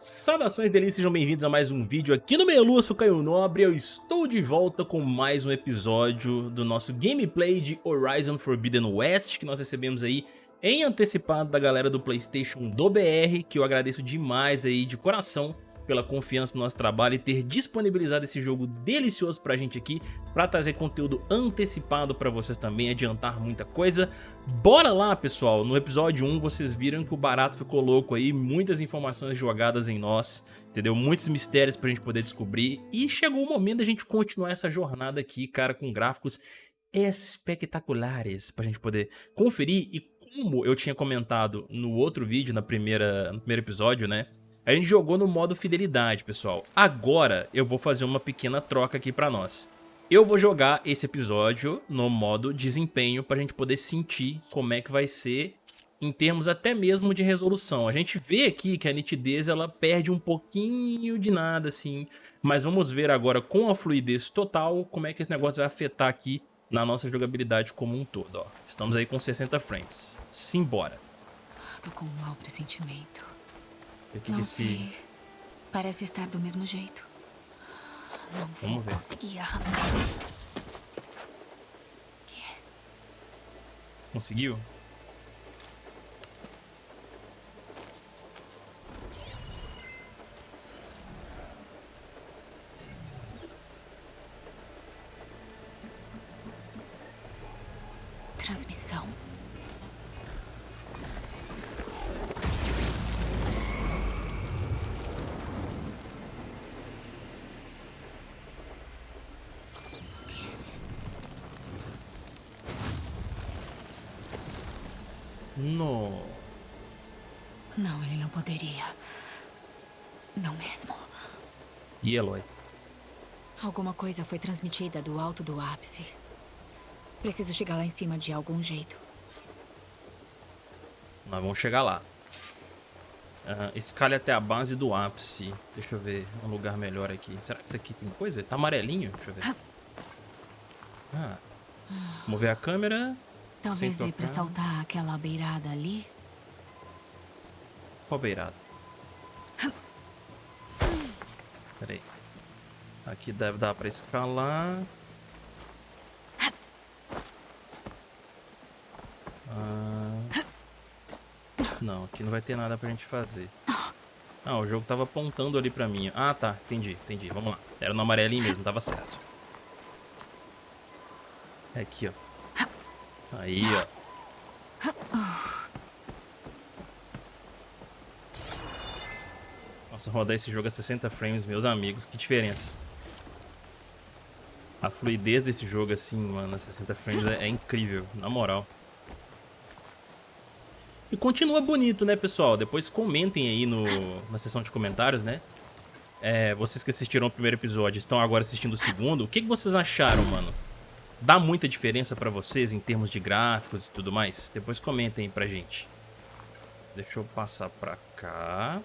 Saudações delícias, sejam bem-vindos a mais um vídeo aqui no Meia Lua, sou Caio Nobre eu estou de volta com mais um episódio do nosso gameplay de Horizon Forbidden West, que nós recebemos aí em antecipado da galera do Playstation do BR, que eu agradeço demais aí de coração pela confiança no nosso trabalho e ter disponibilizado esse jogo delicioso pra gente aqui, pra trazer conteúdo antecipado pra vocês também, adiantar muita coisa. Bora lá, pessoal! No episódio 1 vocês viram que o barato ficou louco aí, muitas informações jogadas em nós, entendeu? Muitos mistérios pra gente poder descobrir e chegou o momento da gente continuar essa jornada aqui, cara, com gráficos espetaculares pra gente poder conferir e como eu tinha comentado no outro vídeo, na primeira, no primeiro episódio, né? A gente jogou no modo fidelidade, pessoal. Agora eu vou fazer uma pequena troca aqui pra nós. Eu vou jogar esse episódio no modo desempenho pra gente poder sentir como é que vai ser em termos até mesmo de resolução. A gente vê aqui que a nitidez ela perde um pouquinho de nada assim, mas vamos ver agora com a fluidez total como é que esse negócio vai afetar aqui na nossa jogabilidade como um todo. Ó. Estamos aí com 60 frames. Simbora. Tô com um mau pressentimento. O que que esse... Parece estar do mesmo jeito. Não vou Vamos ver. conseguir arrancar. Conseguiu? Transmissão. No. Não, ele não poderia. Não mesmo. E Eloy? Alguma coisa foi transmitida do alto do ápice. Preciso chegar lá em cima de algum jeito. Nós vamos chegar lá. Aham, escale até a base do ápice. Deixa eu ver um lugar melhor aqui. Será que isso aqui tem coisa? Tá amarelinho? Deixa eu ver. Ah. Mover a câmera. Talvez dê pra saltar aquela beirada ali. Qual beirada? Pera aí. Aqui deve dar pra escalar. Ah. Não, aqui não vai ter nada pra gente fazer. Ah, o jogo tava apontando ali pra mim. Ah, tá. Entendi, entendi. Vamos lá. Era no amarelinho mesmo, tava certo. É aqui, ó. Aí, ó. Nossa, rodar esse jogo a 60 frames, meus amigos, que diferença. A fluidez desse jogo, assim, mano, a 60 frames é, é incrível, na moral. E continua bonito, né, pessoal? Depois comentem aí no, na seção de comentários, né? É, vocês que assistiram o primeiro episódio estão agora assistindo o segundo. O que, que vocês acharam, mano? Dá muita diferença pra vocês em termos de gráficos e tudo mais? Depois comentem aí pra gente. Deixa eu passar pra cá.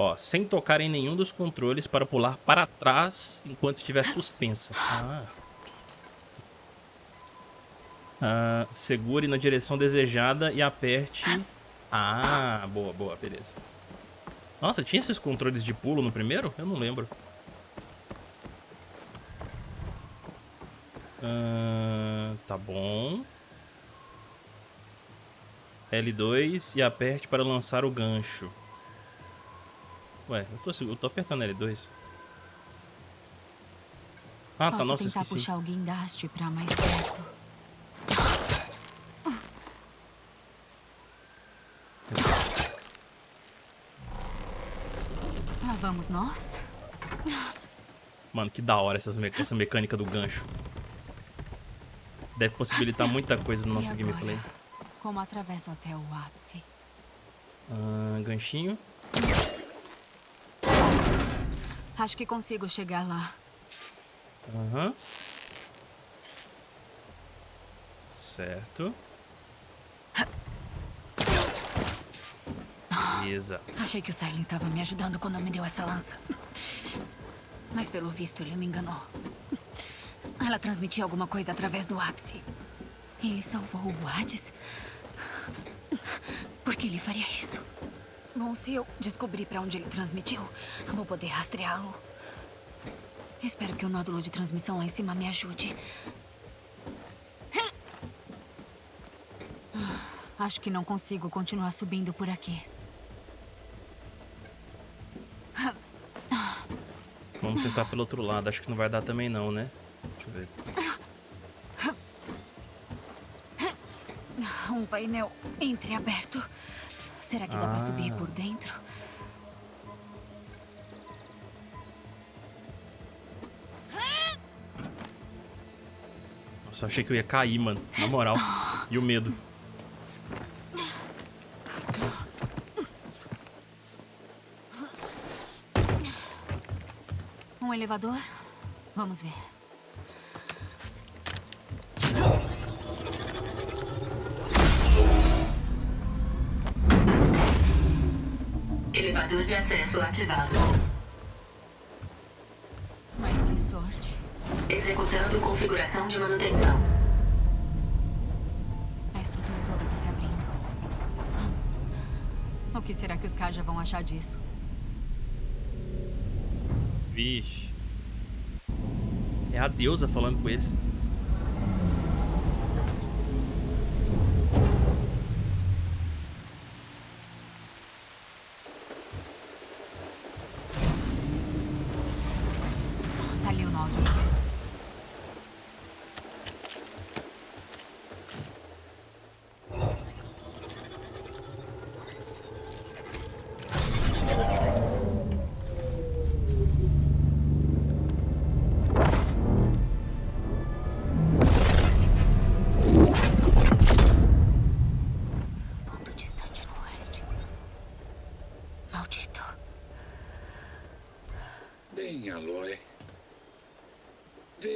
Ó, sem tocar em nenhum dos controles para pular para trás enquanto estiver suspensa. Ah. Ah, segure na direção desejada e aperte... Ah, boa, boa, beleza. Nossa, tinha esses controles de pulo no primeiro? Eu não lembro. Ah, tá bom. L2 e aperte para lançar o gancho. Ué, eu tô, eu tô apertando L2. Ah, tá, Posso nossa, tentar esqueci. puxar o guindaste pra mais perto. Lá vamos nós? Mano, que da hora essas me- essa mecânica do gancho. Deve possibilitar muita coisa no nosso gameplay. Como atravesso até o ápice? Ah, ganchinho. Acho que consigo chegar lá. Aham. Certo. Beleza. Achei que o Silent estava me ajudando quando me deu essa lança. Mas pelo visto ele me enganou. Ela transmitia alguma coisa através do ápice. Ele salvou o Hades? Por que ele faria isso? Bom, se eu descobrir pra onde ele transmitiu, vou poder rastreá-lo. Espero que o nódulo de transmissão lá em cima me ajude. Ah, acho que não consigo continuar subindo por aqui. Vamos tentar pelo outro lado. Acho que não vai dar também não, né? Deixa eu ver. Um painel entreaberto. Será que dá pra subir Ah. por dentro? Nossa, achei que eu ia cair, mano. Na moral. E o medo. Um elevador? Vamos ver. Elevador de acesso ativado. Mas que sorte. Executando configuração de manutenção. A estrutura toda tá se abrindo. O que será que os Kaja vão achar disso? Vixe. É a deusa falando com eles.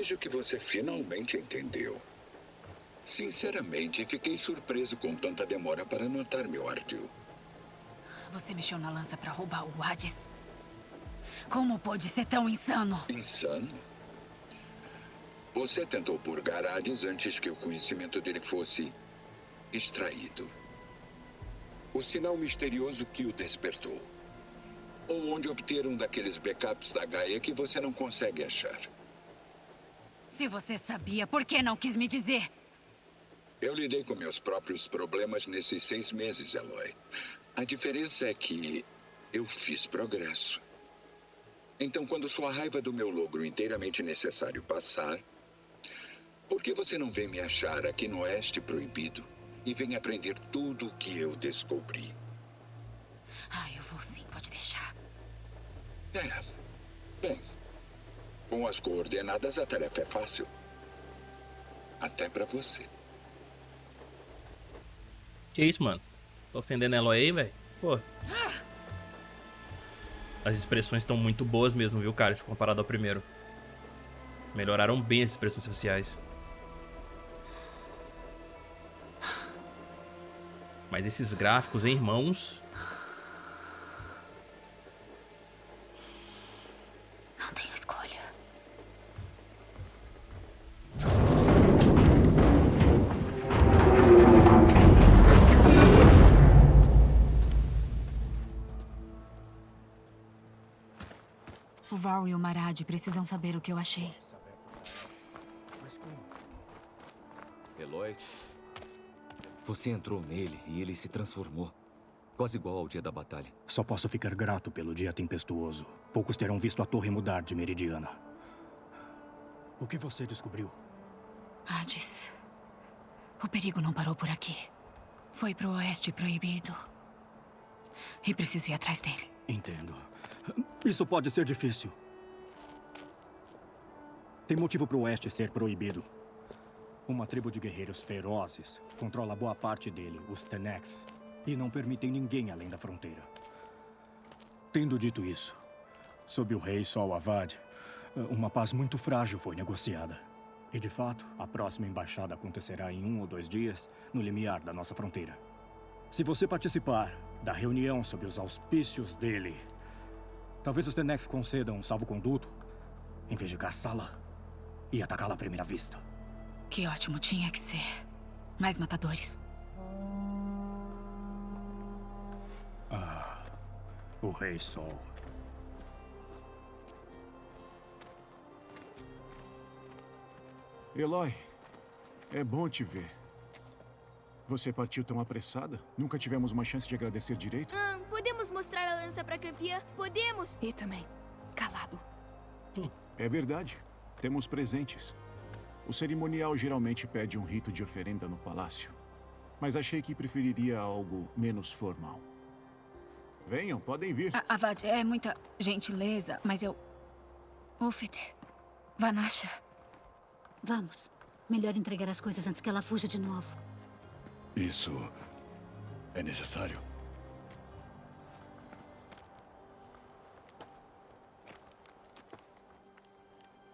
Vejo que você finalmente entendeu. Sinceramente, fiquei surpreso com tanta demora para notar meu ardil. Você mexeu na lança pra roubar o Hades? Como pôde ser tão insano? Insano? Você tentou purgar Hades antes que o conhecimento dele fosse extraído. O sinal misterioso que o despertou. Ou onde obter um daqueles backups da Gaia que você não consegue achar. Se você sabia, por que não quis me dizer? Eu lidei com meus próprios problemas nesses seis meses, Eloy. A diferença é que eu fiz progresso. Então, quando sua raiva do meu logro inteiramente necessário passar, por que você não vem me achar aqui no Oeste Proibido e vem aprender tudo o que eu descobri? Ah, eu vou sim, pode deixar. É. Bem, com as coordenadas a tarefa é fácil. Até pra você. Que isso, mano? Tô ofendendo ela aí, velho? Pô. As expressões estão muito boas mesmo, viu, cara? Se comparado ao primeiro. Melhoraram bem as expressões faciais. Mas esses gráficos, hein, irmãos? O Val e o Marad precisam saber o que eu achei. Eloy, você entrou nele e ele se transformou. Quase igual ao dia da batalha. Só posso ficar grato pelo dia tempestuoso. Poucos terão visto a torre mudar de meridiana. O que você descobriu? Hades. O perigo não parou por aqui. Foi pro oeste proibido. E preciso ir atrás dele. Entendo. Isso pode ser difícil. Tem motivo para o oeste ser proibido. Uma tribo de guerreiros ferozes controla boa parte dele, os Teneth, e não permitem ninguém além da fronteira. Tendo dito isso, sob o rei Sol Avad, uma paz muito frágil foi negociada. E de fato, a próxima embaixada acontecerá em um ou dois dias no limiar da nossa fronteira. Se você participar da reunião sob os auspícios dele, talvez os Teneth concedam um salvo-conduto em vez de caçá-la e atacá-la à primeira vista. Que ótimo tinha que ser. Mais matadores. O Rei Sol. Eloy, é bom te ver. Você partiu tão apressada? Nunca tivemos uma chance de agradecer direito? Ah, podemos mostrar a lança pra campeã? Podemos! E também, calado. É verdade. Temos presentes. O cerimonial geralmente pede um rito de oferenda no palácio. Mas achei que preferiria algo menos formal. Venham, podem vir. A- Avad, é muita gentileza, mas eu... Ufit, Vanasha, Vamos. Melhor entregar as coisas antes que ela fuja de novo. Isso é necessário?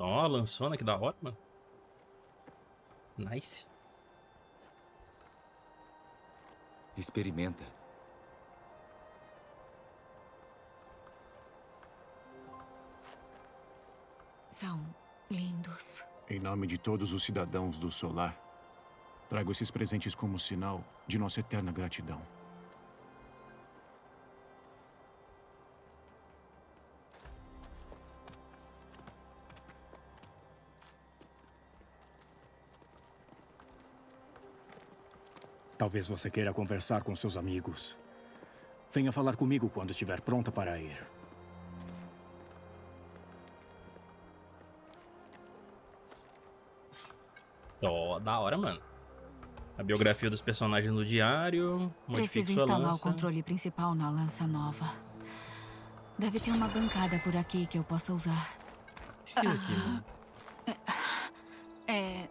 Ó, a lançona, que da hora, mano. Nice. Experimenta. são lindos. Em nome de todos os cidadãos do Solar, trago esses presentes como sinal de nossa eterna gratidão. Talvez você queira conversar com seus amigos. Venha falar comigo quando estiver pronta para ir. Ó, da hora, mano. A biografia dos personagens no diário. Preciso instalar lança. o controle principal na lança nova. Deve ter uma bancada por aqui que eu possa usar. O que é aqui, mano? É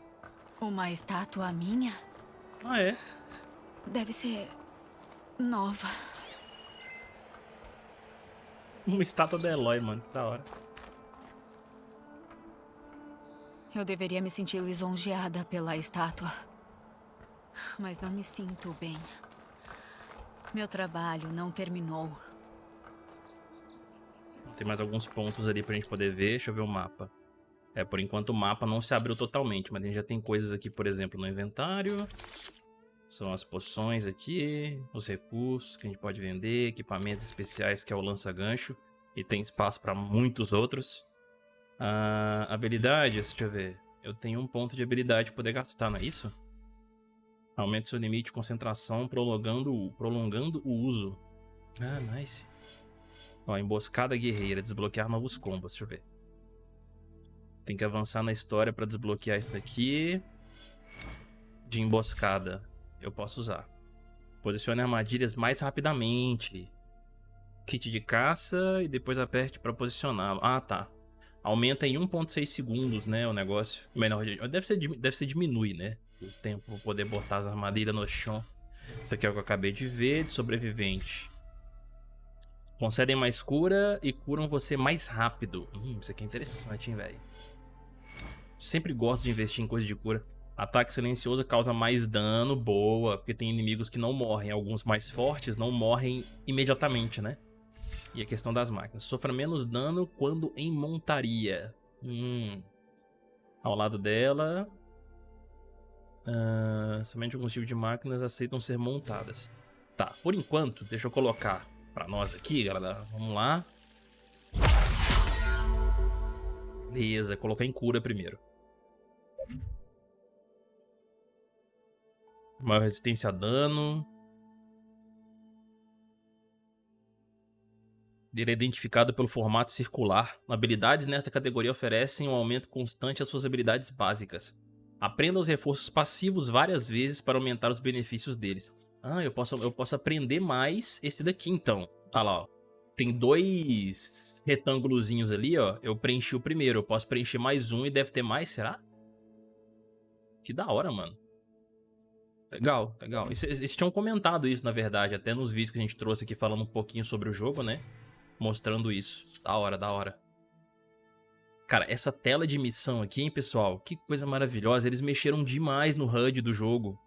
uma estátua minha? Ah, é? Deve ser nova. Uma estátua da Eloy, mano. Da hora. Eu deveria me sentir lisonjeada pela estátua. Mas não me sinto bem. Meu trabalho não terminou. Tem mais alguns pontos ali pra gente poder ver. Deixa eu ver o mapa. É, por enquanto o mapa não se abriu totalmente, mas a gente já tem coisas aqui, por exemplo, no inventário. São as poções aqui, os recursos que a gente pode vender, equipamentos especiais que é o lança-gancho. E tem espaço pra muitos outros. Ah, habilidades, deixa eu ver. Eu tenho um ponto de habilidade pra poder gastar, não é isso? Aumenta seu limite de concentração, prolongando, prolongando o uso. Ah, nice. Ó, emboscada guerreira, desbloquear novos combos, deixa eu ver. Tem que avançar na história pra desbloquear isso daqui. De emboscada, eu posso usar. Posicione armadilhas mais rapidamente. Kit de caça e depois aperte pra posicioná-lo. Ah, tá. Aumenta em 1.6 segundos, né, o negócio. Menor, deve ser, deve ser diminui, né? O tempo pra poder botar as armadilhas no chão. Isso aqui é o que eu acabei de ver, de sobrevivente. Concedem mais cura e curam você mais rápido. Hum, isso aqui é interessante, hein, velho. Sempre gosto de investir em coisa de cura. Ataque silencioso causa mais dano, boa, porque tem inimigos que não morrem. Alguns mais fortes não morrem imediatamente, né? E a questão das máquinas. Sofra menos dano quando em montaria. Hum. Ao lado dela... ah, somente alguns tipos de máquinas aceitam ser montadas. Tá, por enquanto, deixa eu colocar pra nós aqui, galera. Vamos lá. Beleza, colocar em cura primeiro. Maior resistência a dano. Ele é identificado pelo formato circular. Habilidades nesta categoria oferecem um aumento constante às suas habilidades básicas. Aprenda os reforços passivos várias vezes para aumentar os benefícios deles. Ah, eu posso, eu posso aprender mais esse daqui então. Olha lá, ó. Tem dois retângulozinhos ali, ó. Eu preenchi o primeiro. Eu posso preencher mais um e deve ter mais, será? Que da hora, mano. Legal, legal. Eles, tinham comentado isso, na verdade, até nos vídeos que a gente trouxe aqui falando um pouquinho sobre o jogo, né? Mostrando isso. Da hora, da hora. Cara, essa tela de missão aqui, hein, pessoal? Que coisa maravilhosa. Eles mexeram demais no HUD do jogo.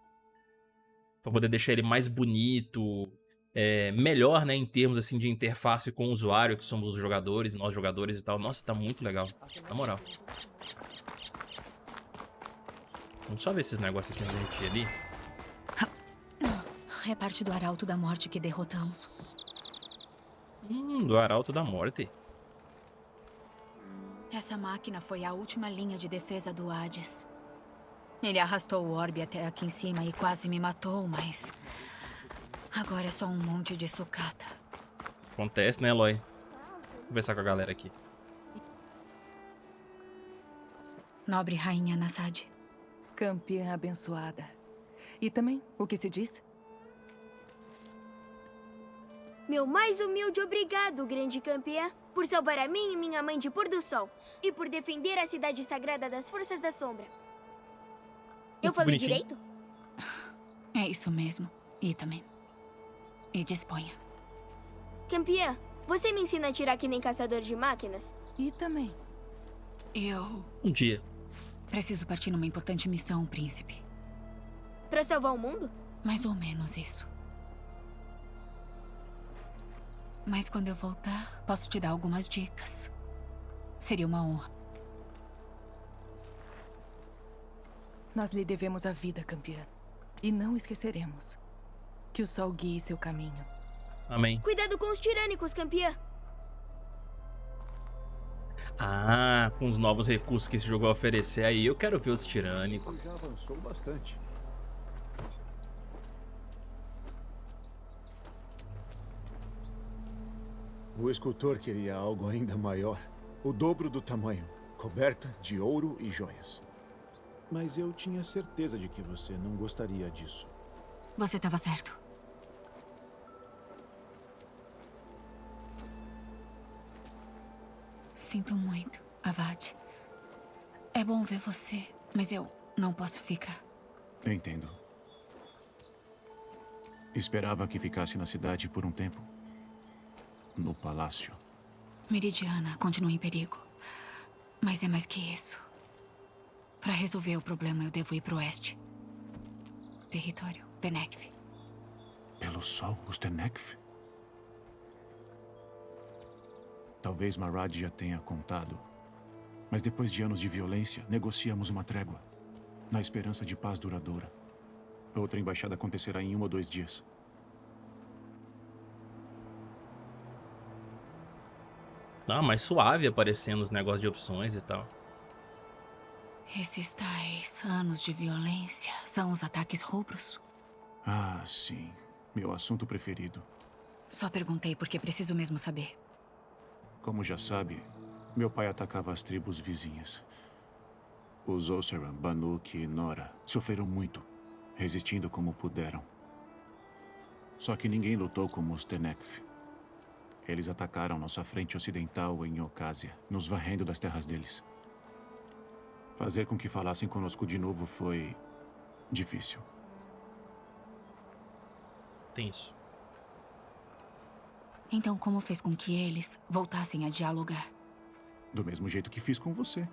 Pra poder deixar ele mais bonito, é, melhor, né, em termos assim de interface com o usuário, que somos os jogadores, nós jogadores e tal. Nossa, tá muito legal, na moral. Vamos só ver esses negócios aqui gente ali. É parte do arauto da morte que derrotamos. Hum, do Arauto da Morte. Essa máquina foi a última linha de defesa do Hades. Ele arrastou o orbe até aqui em cima e quase me matou, mas... Agora é só um monte de sucata. Acontece, né, Eloy? Vou conversar com a galera aqui. Nobre Rainha Nassad. Campeã abençoada. E também, o que se diz? Meu mais humilde obrigado, grande campeã, por salvar a mim e minha mãe de pôr do sol. E por defender a cidade sagrada das forças da sombra. Eu falei bonitinho. direito? É isso mesmo. E também. E disponha. Campeã, você me ensina a atirar que nem caçador de máquinas? E também. Eu Um dia. preciso partir numa importante missão, príncipe. Pra salvar o mundo? Mais ou menos isso. Mas quando eu voltar, posso te dar algumas dicas. Seria uma honra. Nós lhe devemos a vida, campeã. E não esqueceremos. Que o sol guie seu caminho. Amém. Cuidado com os tirânicos, campeã. Ah, com os novos recursos que esse jogo vai oferecer aí, eu quero ver os tirânicos. Já avançou bastante. O escultor queria algo ainda maior. O dobro do tamanho. Coberta de ouro e joias. Mas eu tinha certeza de que você não gostaria disso. Você estava certo. Sinto muito, Avad. É bom ver você, mas eu não posso ficar. Entendo. Esperava que ficasse na cidade por um tempo. No palácio. Meridiana continua em perigo. Mas é mais que isso. Para resolver o problema, eu devo ir pro oeste. Território Denekv. Pelo sol, os Tenekf? Talvez Marad já tenha contado. Mas depois de anos de violência, negociamos uma trégua. Na esperança de paz duradoura. Outra embaixada acontecerá em um ou dois dias. Ah, mais suave aparecendo os negócios de opções e tal. Esses tais anos de violência são os ataques rubros? Ah, sim. Meu assunto preferido. Só perguntei porque preciso mesmo saber. Como já sabe, meu pai atacava as tribos vizinhas. Os Oseram, Banuk e Nora sofreram muito, resistindo como puderam. Só que ninguém lutou como os Tenekf. Eles atacaram nossa frente ocidental em Ocásia, nos varrendo das terras deles. Fazer com que falassem conosco de novo foi... difícil. Tenso. Então, como fez com que eles voltassem a dialogar? Do mesmo jeito que fiz com você.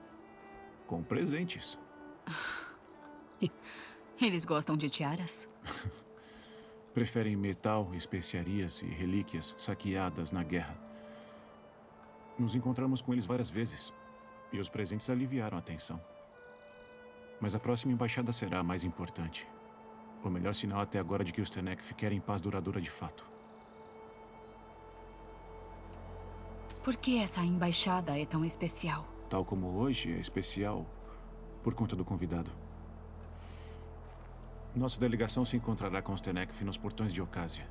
Com presentes. Eles gostam de tiaras? Preferem metal, especiarias e relíquias saqueadas na guerra. Nos encontramos com eles várias vezes. E os presentes aliviaram a tensão. Mas a próxima embaixada será a mais importante. O melhor sinal até agora de que os Tenekf querem paz duradoura de fato. Por que essa embaixada é tão especial? Tal como hoje é especial por conta do convidado. Nossa delegação se encontrará com os Tenekf nos portões de Ocásia.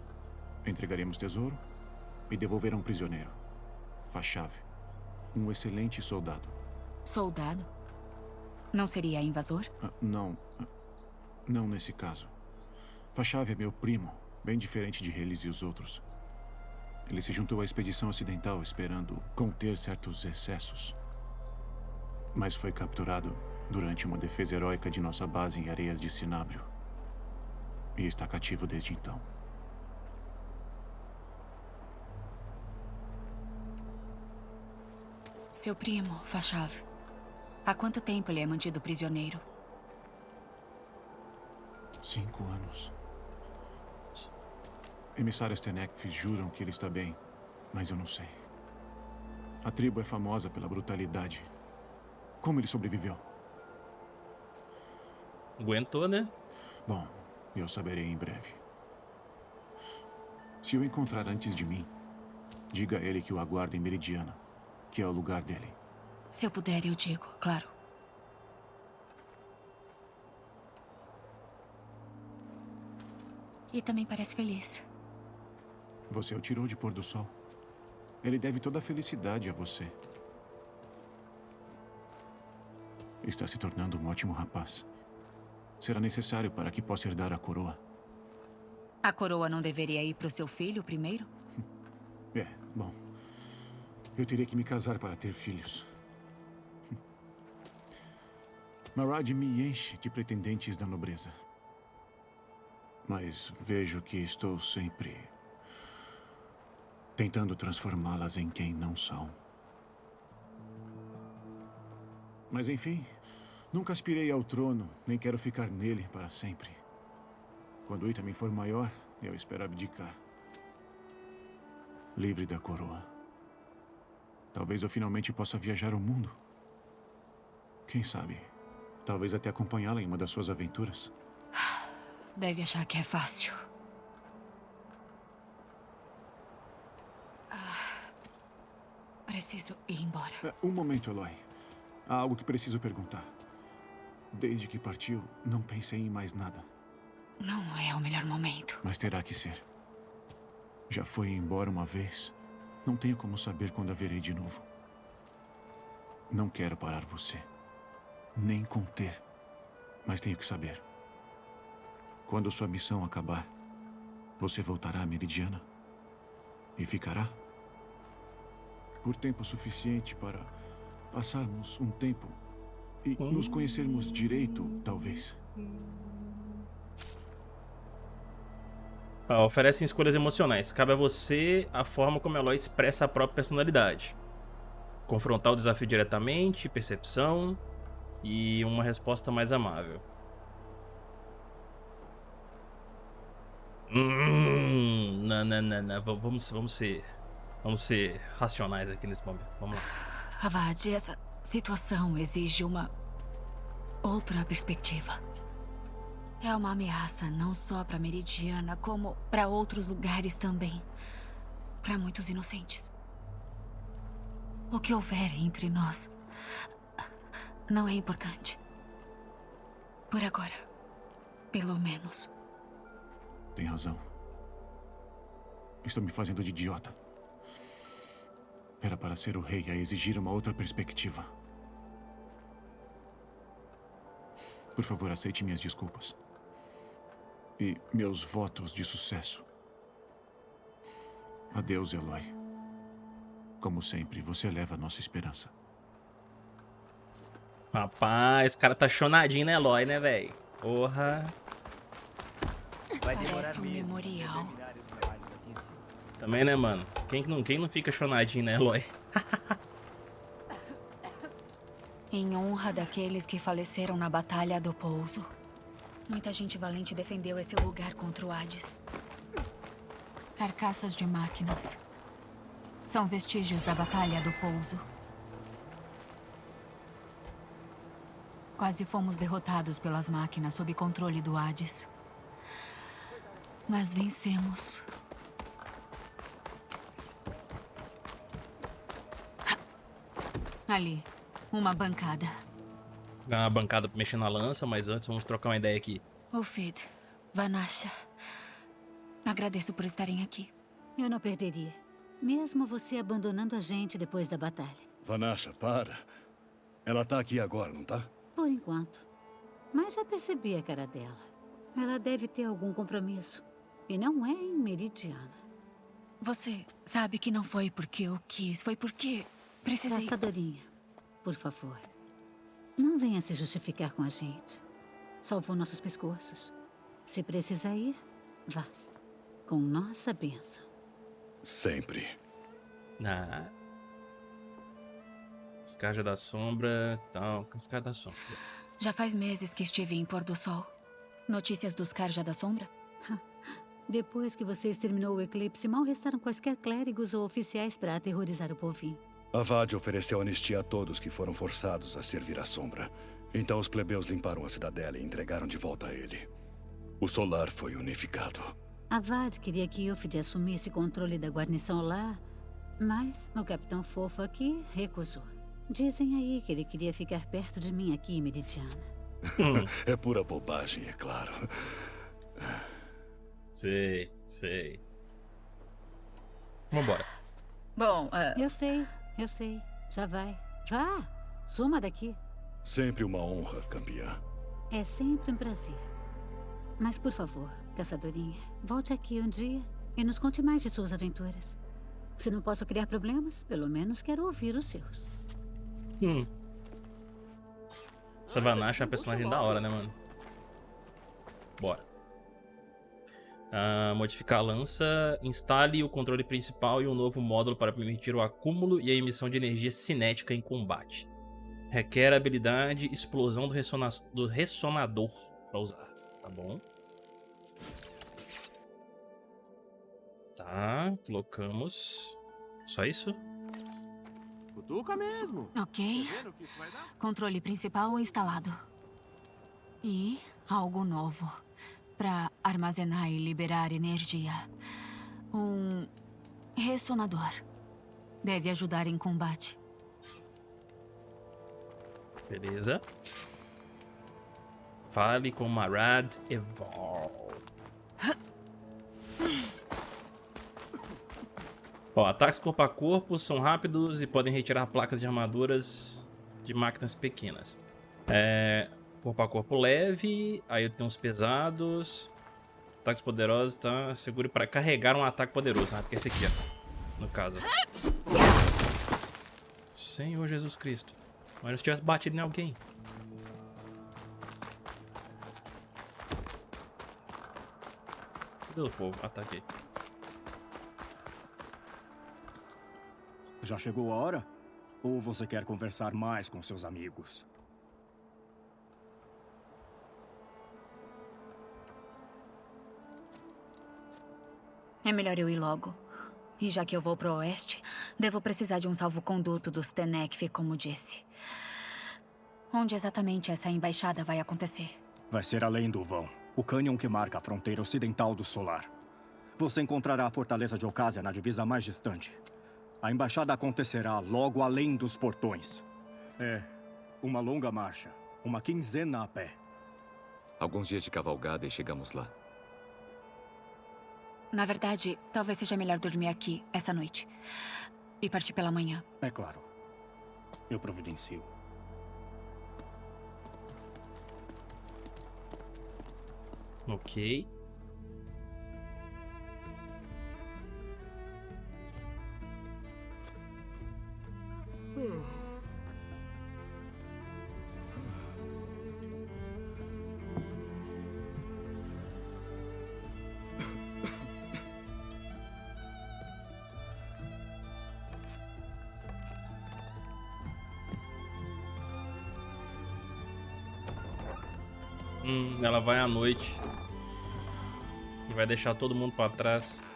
Entregaremos tesouro e devolverão um prisioneiro. Fachave. Um excelente soldado. Soldado? Não seria invasor? Ah, não. Não nesse caso. Fachave é meu primo, bem diferente de Relis e os outros. Ele se juntou à expedição ocidental esperando conter certos excessos. Mas foi capturado durante uma defesa heróica de nossa base em areias de Sinábrio. E está cativo desde então. Seu primo, Fachav. Há quanto tempo ele é mantido prisioneiro? Cinco anos. Emissários Tenekf juram que ele está bem, mas eu não sei. A tribo é famosa pela brutalidade. Como ele sobreviveu? Aguentou, né? Bom, eu saberei em breve. Se o encontrar antes de mim, diga a ele que o aguarda em Meridiana, que é o lugar dele. Se eu puder, eu digo, claro. E também parece feliz. Você o tirou de pôr do sol. Ele deve toda a felicidade a você. Está se tornando um ótimo rapaz. Será necessário para que possa herdar a coroa. A coroa não deveria ir para o seu filho primeiro? É, bom. Eu teria que me casar para ter filhos. Marad me enche de pretendentes da nobreza. Mas vejo que estou sempre tentando transformá-las em quem não são. Mas enfim, nunca aspirei ao trono, nem quero ficar nele para sempre. Quando o Itamen for maior, eu espero abdicar. Livre da coroa. Talvez eu finalmente possa viajar o mundo. Quem sabe? Talvez até acompanhá-la em uma das suas aventuras. Deve achar que é fácil. Preciso ir embora. É, um momento, Eloy. Há algo que preciso perguntar. Desde que partiu, não pensei em mais nada. Não é o melhor momento. Mas terá que ser. Já foi embora uma vez. Não tenho como saber quando a verei de novo. Não quero parar você. Nem conter. Mas tenho que saber. Quando sua missão acabar, você voltará à Meridiana? E ficará? Por tempo suficiente para passarmos um tempo e nos conhecermos direito, talvez. Ah, oferecem escolhas emocionais. Cabe a você a forma como Eloy expressa a própria personalidade. Confrontar o desafio diretamente, percepção e uma resposta mais amável. Hum, não, não, não, não. Vamos, vamos ser, vamos ser racionais aqui nesse momento. Vamos lá. Avad, essa situação exige uma outra perspectiva. É uma ameaça não só para Meridiana, como para outros lugares também. Para muitos inocentes. O que houver entre nós não é importante. Por agora, pelo menos. Tem razão. Estou me fazendo de idiota. Era para ser o rei a exigir uma outra perspectiva. Por favor, aceite minhas desculpas. E meus votos de sucesso. Adeus, Eloy. Como sempre, você leva a nossa esperança. Rapaz, esse cara tá chonadinho, né, Eloy, né, velho? Porra. Vai Parece um memorial. Também, né, mano? Quem não, quem não fica chonadinho, né, Eloy? em honra daqueles que faleceram na Batalha do Pouso. Muita gente valente defendeu esse lugar contra o Hades. Carcaças de máquinas. São vestígios da Batalha do Pouso. Quase fomos derrotados pelas máquinas sob controle do Hades. Mas vencemos. Ali, uma bancada. Dá uma bancada pra mexer na lança, mas antes vamos trocar uma ideia aqui. Ufid, Vanasha, agradeço por estarem aqui. Eu não perderia. Mesmo você abandonando a gente depois da batalha. Vanasha, para. Ela tá aqui agora, não tá? Por enquanto. Mas já percebi a cara dela. Ela deve ter algum compromisso. E não é em Meridiana. Você sabe que não foi porque eu quis, foi porque precisei... Caçadorinha, por favor. Não venha se justificar com a gente. Salvou nossos pescoços. Se precisar ir, vá. Com nossa bênção. Sempre. Ah. Escarja da sombra, tal, escarja da sombra. Já faz meses que estive em Pôr do Sol. Notícias dos Carja da Sombra? Depois que você exterminou o eclipse, mal restaram quaisquer clérigos ou oficiais para aterrorizar o povinho. Avad ofereceu anistia a todos que foram forçados a servir à sombra. Então os plebeus limparam a cidadela e entregaram de volta a ele. O solar foi unificado. Avad queria que Ilfid assumisse controle da guarnição lá Mas o Capitão Fofo aqui recusou. Dizem aí que ele queria ficar perto de mim aqui, Meridiana. é pura bobagem, é claro. Sei, sei. Vambora. Bom, uh... Eu sei, eu sei. Já vai. Vá, suma daqui. Sempre uma honra, campeã. É sempre um prazer. Mas, por favor, caçadorinha, volte aqui um dia e nos conte mais de suas aventuras. Se não posso criar problemas, pelo menos quero ouvir os seus. Hum. Essa Vanache é uma personagem da hora, né, mano? Bora. Uh, modificar a lança. Instale o controle principal e um novo módulo para permitir o acúmulo e a emissão de energia cinética em combate. Requer a habilidade explosão do, ressona do ressonador para usar. Tá bom. Tá, colocamos. Só isso? Cutuca mesmo. Ok. Controle principal instalado. E algo novo. Para armazenar e liberar energia. Um ressonador. Deve ajudar em combate. Beleza. Fale com Marad Evolve. Ó, ataques corpo a corpo são rápidos e podem retirar placas de armaduras de máquinas pequenas. É, corpo a corpo leve, aí tem uns pesados. Ataques poderosos, tá? Segure para carregar um ataque poderoso. Ah, porque esse aqui, ó. No caso. Senhor Jesus Cristo. Mas se tivesse batido em alguém. Cadê o povo? Ataquei. Já chegou a hora? Ou você quer conversar mais com seus amigos? É melhor eu ir logo. E já que eu vou pro oeste, devo precisar de um salvo-conduto dos Tenekf, como disse. Onde exatamente essa embaixada vai acontecer? Vai ser além do vão. O cânion que marca a fronteira ocidental do Solar. Você encontrará a fortaleza de Ocásia na divisa mais distante. A embaixada acontecerá logo além dos portões. É uma longa marcha, uma quinzena a pé. Alguns dias de cavalgada e chegamos lá. Na verdade, talvez seja melhor dormir aqui essa noite. E partir pela manhã. É claro. Eu providencio. Ok. Hum, vai à noite. E vai deixar todo mundo pra trás.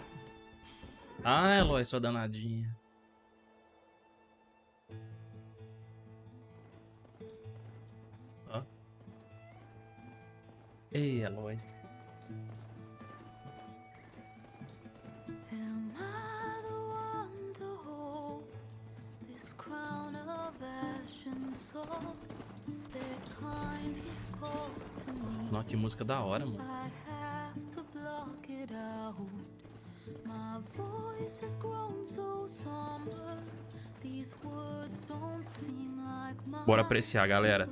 Ah, Eloy, sua danadinha. Ó. Ei, Eloy. Música da hora, mano. Bora apreciar, galera.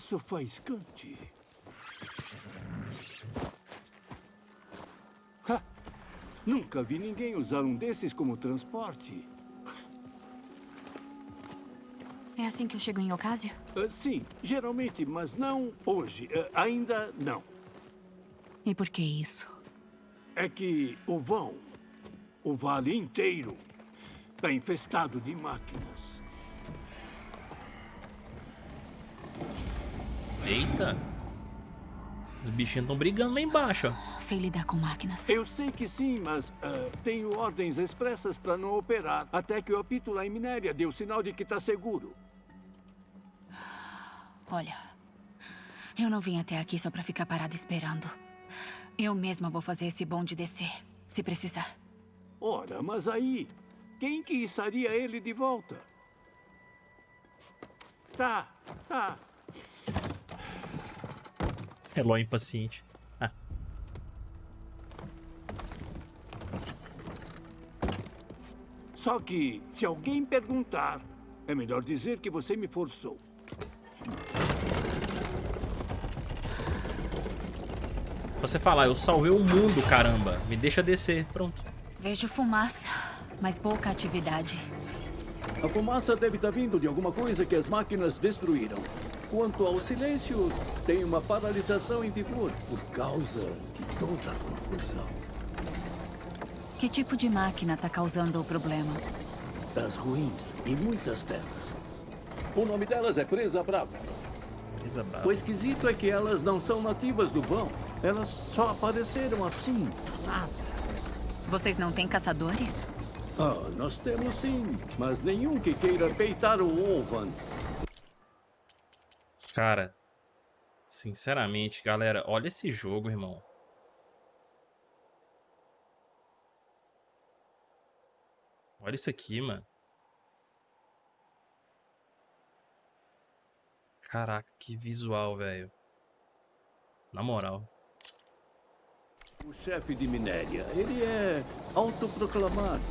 Aço faiscante. Ha! Nunca vi ninguém usar um desses como transporte. É assim que eu chego em Ocásia? Uh, sim, geralmente, mas não hoje. Uh, ainda não. E por que isso? É que o vão, o vale inteiro, está infestado de máquinas. Eita. Os bichinhos estão brigando lá embaixo, ó. Sei lidar com máquinas. Eu sei que sim, mas uh, tenho ordens expressas para não operar até que o apito lá em Minéria dê o sinal de que está seguro. Olha, eu não vim até aqui só para ficar parada esperando. Eu mesma vou fazer esse bonde descer, se precisar. Ora, mas aí, quem que estaria ele de volta? Tá, tá. Eloy impaciente. Ah. Só que, se alguém perguntar, é melhor dizer que você me forçou. Você falar, eu salvei o mundo, caramba. Me deixa descer. Pronto. Vejo fumaça, mas pouca atividade. A fumaça deve estar vindo de alguma coisa que as máquinas destruíram. Quanto ao silêncio, tem uma paralisação em vigor por causa de toda a confusão. Que tipo de máquina está causando o problema? Das ruins e muitas delas. O nome delas é Presa Brava. Presa Brava. O esquisito é que elas não são nativas do vão. Elas só apareceram assim, nada. Vocês não têm caçadores? Ah, nós temos sim, mas nenhum que queira peitar o Ovan. Cara, sinceramente, galera, olha esse jogo, irmão. Olha isso aqui, mano. Caraca, que visual, velho. Na moral. O chefe de Minéria, ele é autoproclamado.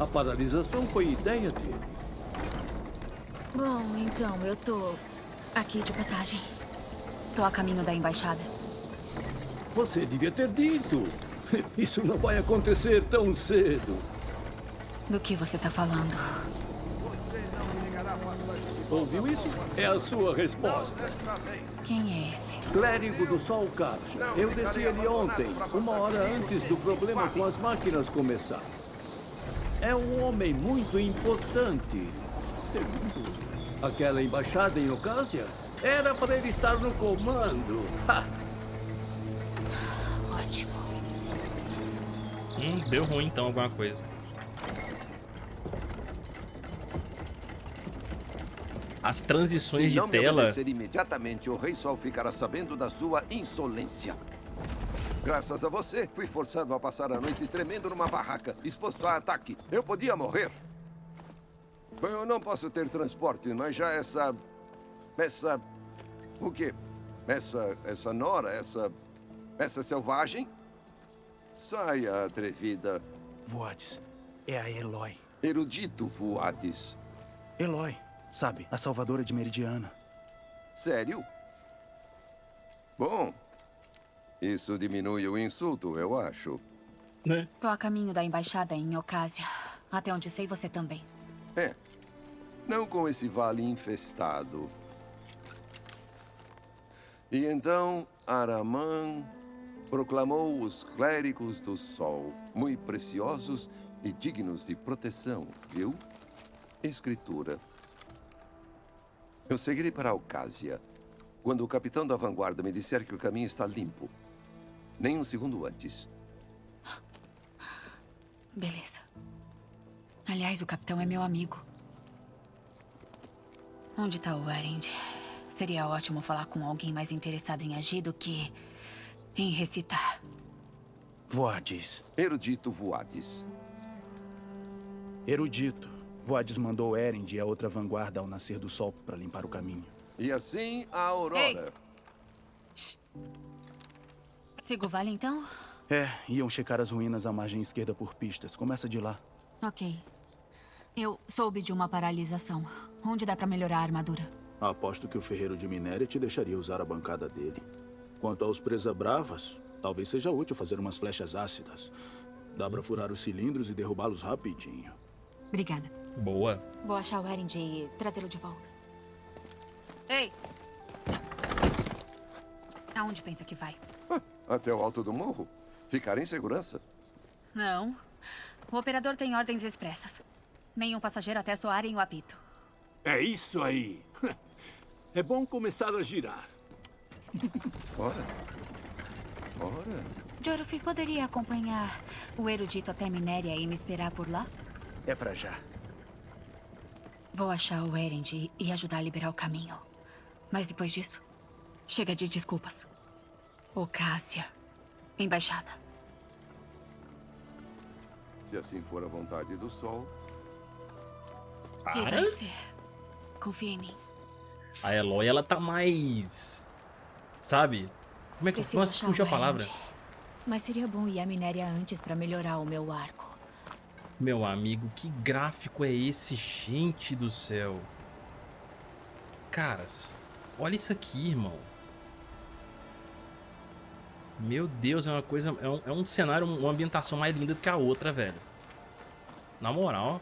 A paralisação foi ideia dele. Bom, então, eu tô aqui de passagem. Tô a caminho da embaixada. Você devia ter dito. Isso não vai acontecer tão cedo. Do que você tá falando? Ouviu isso? É a sua resposta. Quem é esse? Clérigo do Sol Cápsio. Eu desci ele ontem, uma hora antes do problema com as máquinas começar. É um homem muito importante. Segundo aquela embaixada em Ocásia, era para ele estar no comando. Ha! Ótimo. Hum, deu ruim então alguma coisa. As transições Se de não me tela. obedecer imediatamente, o Rei Sol ficará sabendo da sua insolência. Graças a você, fui forçado a passar a noite tremendo numa barraca, exposto a ataque. Eu podia morrer. Bom, eu não posso ter transporte, mas já essa... Essa... O quê? Essa... Essa nora, essa... Essa selvagem? Saia, atrevida. Voades, é a Eloy. Erudito Voades. Eloy, sabe, a salvadora de Meridiana. Sério? Bom, isso diminui o insulto, eu acho. Né? Tô a caminho da embaixada em Ocásia. Até onde sei, você também. É. Não com esse vale infestado. E então Aramã proclamou os clérigos do sol, muito preciosos e dignos de proteção, viu? Escritura. Eu seguirei para Alcásia. Quando o capitão da vanguarda me disser que o caminho está limpo. Nem um segundo antes. Beleza. Aliás, o capitão é meu amigo. Onde tá o Erend? Seria ótimo falar com alguém mais interessado em agir do que em recitar. Voades. Erudito Voades. Erudito. Voades mandou Erend e a outra vanguarda ao nascer do sol para limpar o caminho. E assim a Aurora. Siga o vale, então? É, iam checar as ruínas à margem esquerda por pistas. Começa de lá. Ok. Eu soube de uma paralisação. Onde dá pra melhorar a armadura? Aposto que o ferreiro de minério te deixaria usar a bancada dele. Quanto aos presa bravas, talvez seja útil fazer umas flechas ácidas. Dá pra furar os cilindros e derrubá-los rapidinho. Obrigada. Boa. Vou achar o Erend e trazê-lo de volta. Ei! Aonde pensa que vai? Até o alto do morro? Ficar em segurança? Não. O operador tem ordens expressas. Nenhum passageiro até soarem o apito. É isso aí. É bom começar a girar. Ora. Ora. Joruf, poderia acompanhar o erudito até Minéria e me esperar por lá? É pra já. Vou achar o Erend e ajudar a liberar o caminho. Mas depois disso, chega de desculpas. Ô, Cássia. Embaixada. Se assim for a vontade do sol. E vai ser. Confia em mim. A Eloy, ela tá mais... Sabe? Como é que Preciso eu posso fugir a palavra? Mas seria bom ir à Minéria antes pra melhorar o meu arco. Meu amigo, que gráfico é esse, gente do céu? Caras, olha isso aqui, irmão. Meu Deus, é uma coisa... É um, é um cenário, uma ambientação mais linda do que a outra, velho. Na moral,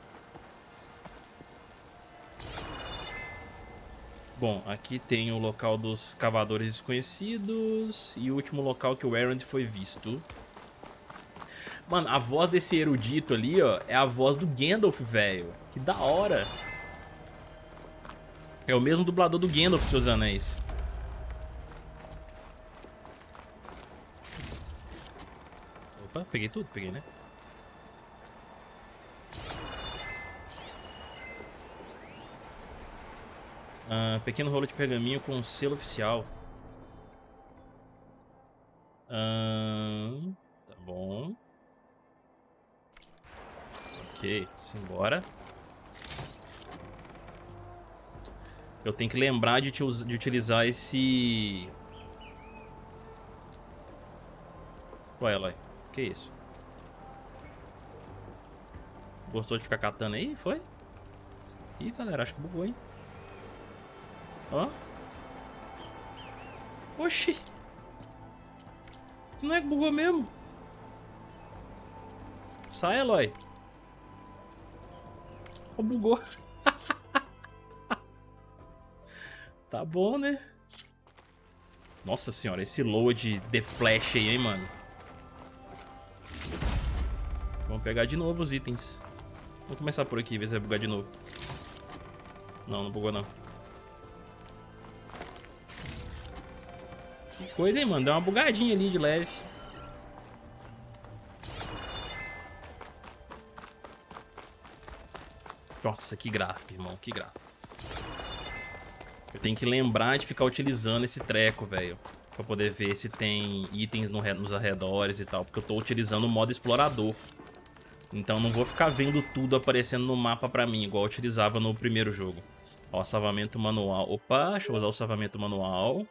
Bom, aqui tem o local dos cavadores desconhecidos e o último local que o Errand foi visto. Mano, a voz desse erudito ali, ó, é a voz do Gandalf, velho. Que da hora. É o mesmo dublador do Gandalf, seus anéis. Opa, peguei tudo? Peguei, né? Ah, pequeno rolo de pergaminho com selo oficial. Ah, tá bom. Ok, simbora. Eu tenho que lembrar de, te de utilizar esse... Ué, Eloy, que isso? Gostou de ficar catando aí? Foi? Ih, galera, acho que bugou, hein? Ó. Oxi. Não é que bugou mesmo? Sai, Eloy. Ó, bugou. tá bom, né? Nossa senhora, esse load de flash aí, hein, mano. Vamos pegar de novo os itens. Vamos começar por aqui, ver se vai bugar de novo. Não, não bugou não. Que coisa, hein, mano? Deu uma bugadinha ali de leve. Nossa, que gráfico, irmão. Que gráfico. Eu tenho que lembrar de ficar utilizando esse treco, velho. Pra poder ver se tem itens no nos arredores e tal. Porque eu tô utilizando o modo explorador. Então não vou ficar vendo tudo aparecendo no mapa pra mim, igual eu utilizava no primeiro jogo. Ó, salvamento manual. Opa, deixa eu usar o salvamento manual.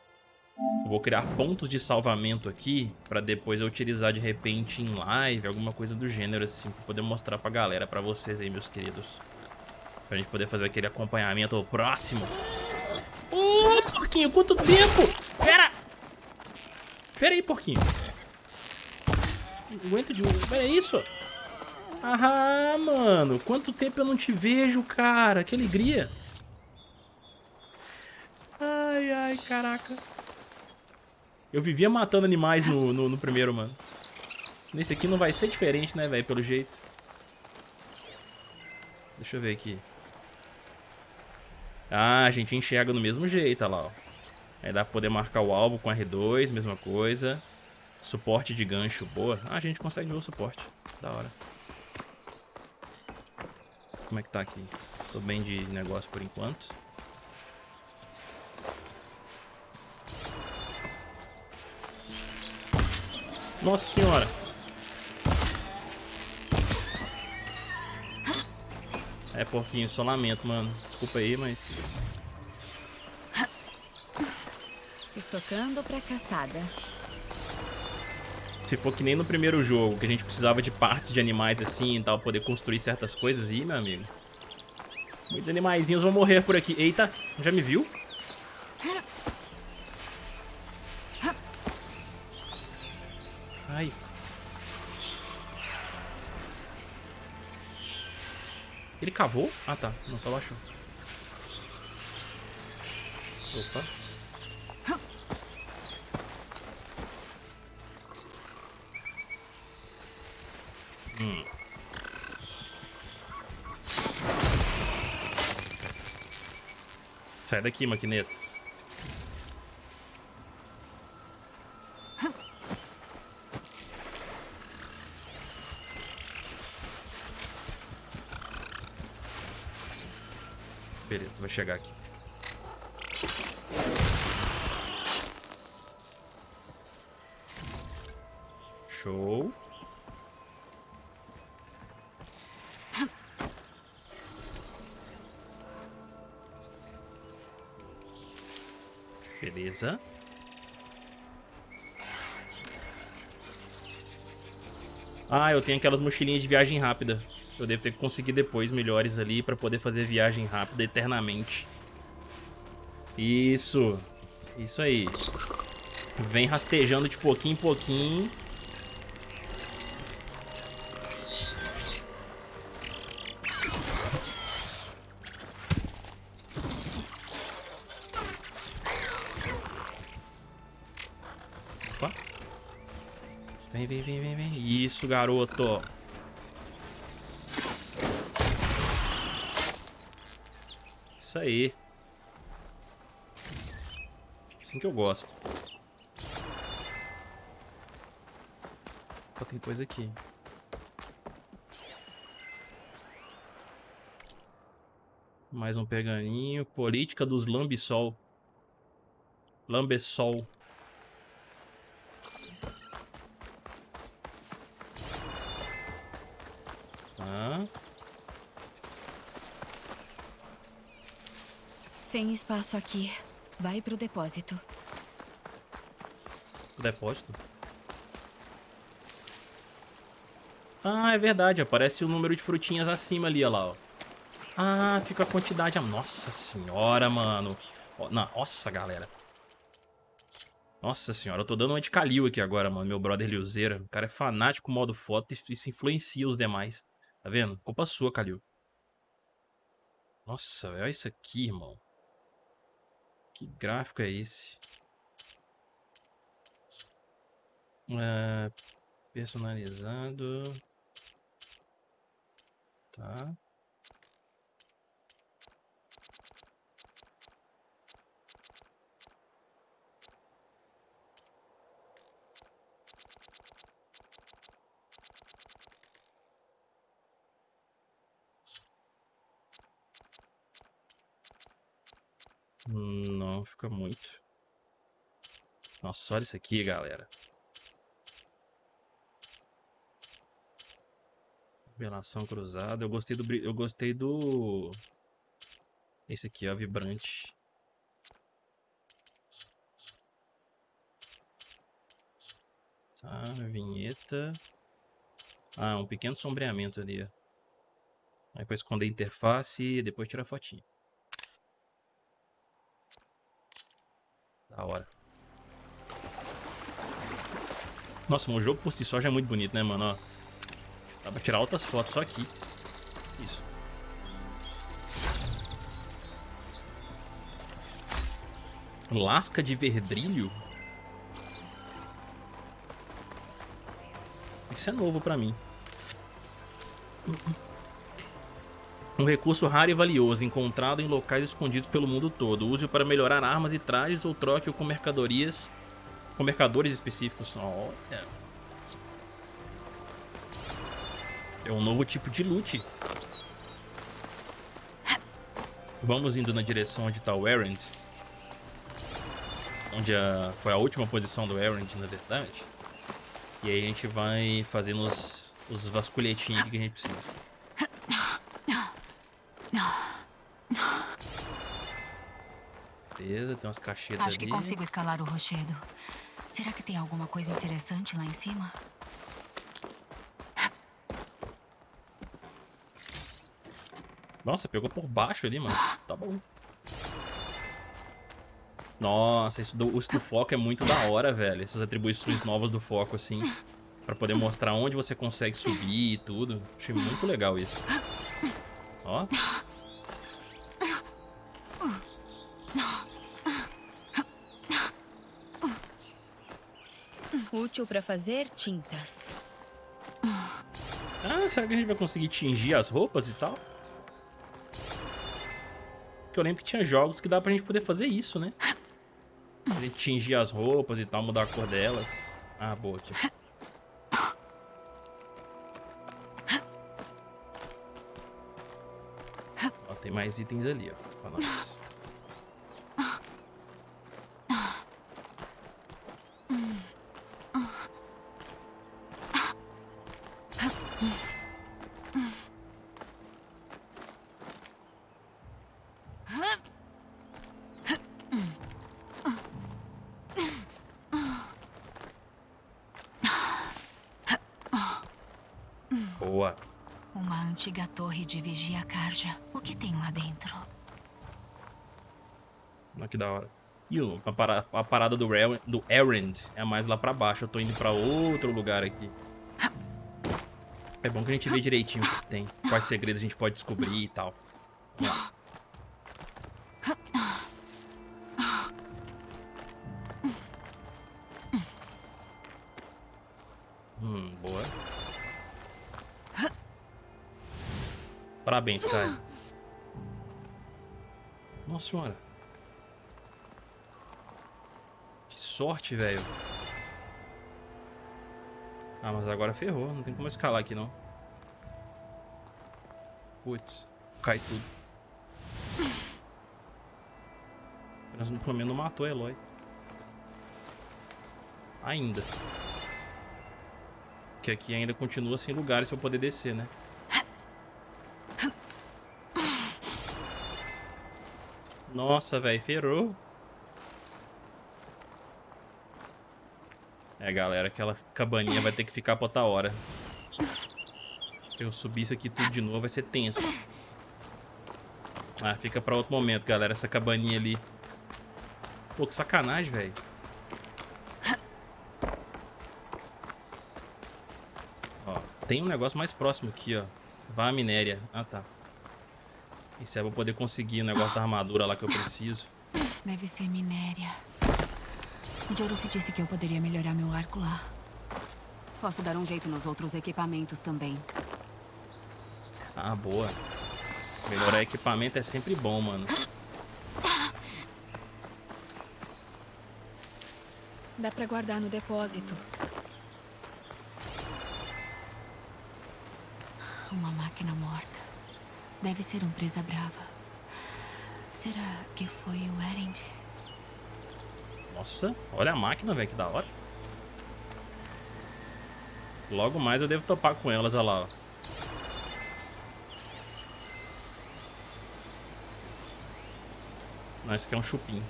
Eu vou criar pontos de salvamento aqui pra depois eu utilizar de repente em live, alguma coisa do gênero assim, pra poder mostrar pra galera, pra vocês aí, meus queridos. Pra gente poder fazer aquele acompanhamento próximo. Ô, porquinho, quanto tempo? Pera! Pera aí, porquinho. Não aguento de. Pera isso. Ah, mano. Quanto tempo eu não te vejo, cara. Que alegria. Ai, ai, caraca. Eu vivia matando animais no, no, no primeiro, mano. Nesse aqui não vai ser diferente, né, velho? Pelo jeito. Deixa eu ver aqui. Ah, a gente enxerga do mesmo jeito, olha lá, ó. Aí dá pra poder marcar o alvo com R2, mesma coisa. Suporte de gancho, boa. Ah, a gente consegue ver o suporte. Da hora. Como é que tá aqui? Tô bem de negócio por enquanto. Nossa senhora. É, porquinho, só lamento, mano. Desculpa aí, mas... Estocando pra caçada. Se for que nem no primeiro jogo, que a gente precisava de partes de animais assim e tal, poder construir certas coisas, ih, meu amigo. Muitos animaizinhos vão morrer por aqui. Eita, já me viu? Cavou? Ah, tá. Não, só baixou. Opa. Hum. Sai daqui, maquineta. Beleza, chegar aqui. Show. Beleza. Ah, eu tenho aquelas mochilinhas de viagem rápida. Eu devo ter que conseguir depois melhores ali pra poder fazer viagem rápida eternamente. Isso. Isso aí. Vem rastejando de pouquinho em pouquinho. Opa. Vem, vem, vem, vem, vem. Isso, garoto. Isso aí. Assim que eu gosto. Ó, tem coisa aqui. Mais um pergaminho. Política dos Lambisol. Lambesol. Tá. Sem espaço aqui. Vai pro depósito. Depósito? Ah, é verdade. Aparece o número de frutinhas acima ali, olha lá, ó. Ah, fica a quantidade... Nossa senhora, mano. Nossa, galera. Nossa senhora, eu tô dando uma de Kalil aqui agora, mano. Meu brother Liuzeira. O cara é fanático modo foto e isso influencia os demais. Tá vendo? Culpa sua, Kalil. Nossa, olha isso aqui, irmão. Que gráfico é esse? É, personalizado. Tá. Não, fica muito. Nossa, olha isso aqui, galera. Revelação cruzada. Eu gostei do... Eu gostei do... Esse aqui, ó, vibrante. Tá, vinheta. Ah, um pequeno sombreamento ali. Aí pra esconder a interface e depois tirar a fotinha. Da hora. Nossa, mas o jogo por si só já é muito bonito, né, mano? Ó, dá pra tirar outras fotos só aqui. Isso. Lasca de verdrilho? Isso é novo pra mim. Um recurso raro e valioso, encontrado em locais escondidos pelo mundo todo. Use-o para melhorar armas e trajes ou troque-o com mercadorias... Com mercadores específicos. Olha. É um novo tipo de loot. Vamos indo na direção onde está o Errand. Onde a, foi a última posição do Errand, na verdade. E aí a gente vai fazendo os, os vasculhetinhos que a gente precisa. Beleza, tem umas caixetas Acho que ali. consigo escalar o rochedo. Será que tem alguma coisa interessante lá em cima? Nossa, pegou por baixo ali, mano. Tá bom. Nossa, isso do, isso do foco é muito da hora, velho. Essas atribuições novas do foco, assim. Pra poder mostrar onde você consegue subir e tudo. Achei muito legal isso. Ó. Útil para fazer tintas. Ah, será que a gente vai conseguir tingir as roupas e tal? Porque eu lembro que tinha jogos que dá pra gente poder fazer isso, né? Tingir as roupas e tal, mudar a cor delas. Ah, boa aqui. Ó, tem mais itens ali, ó, pra nós. Boa. Uma antiga torre de vigia Karja. O que tem lá dentro? Olha que da hora. E o- a, para- a parada do, do Errand é mais lá pra baixo. Eu tô indo pra outro lugar aqui. É bom que a gente vê direitinho o que tem. Quais segredos a gente pode descobrir e tal. Vamos lá. Hum, boa. Parabéns, cara. Nossa senhora. Que sorte, velho. Ah, mas agora ferrou. Não tem como escalar aqui, não. Putz. Cai tudo. Mas pelo menos não matou a Eloy. Ainda. Que aqui ainda continua sem lugares pra poder descer, né? Nossa, velho, ferrou. É, galera, aquela cabaninha vai ter que ficar pra outra hora. Se eu subir isso aqui tudo de novo, vai ser tenso. Ah, fica pra outro momento, galera, essa cabaninha ali. Pô, que sacanagem, velho. Ó, tem um negócio mais próximo aqui, ó. Vá à minéria. Ah, tá. Isso é pra poder conseguir o negócio da armadura lá que eu preciso. Deve ser minéria. O Joruf disse que eu poderia melhorar meu arco lá. Posso dar um jeito nos outros equipamentos também. Ah, boa. Melhorar equipamento é sempre bom, mano. Dá pra guardar no depósito. Uma máquina morta. Deve ser um presa brava. Será que foi o Erend? Nossa, olha a máquina, velho, que da hora. Logo mais eu devo topar com elas, olha lá. Não, esse aqui é um chupim.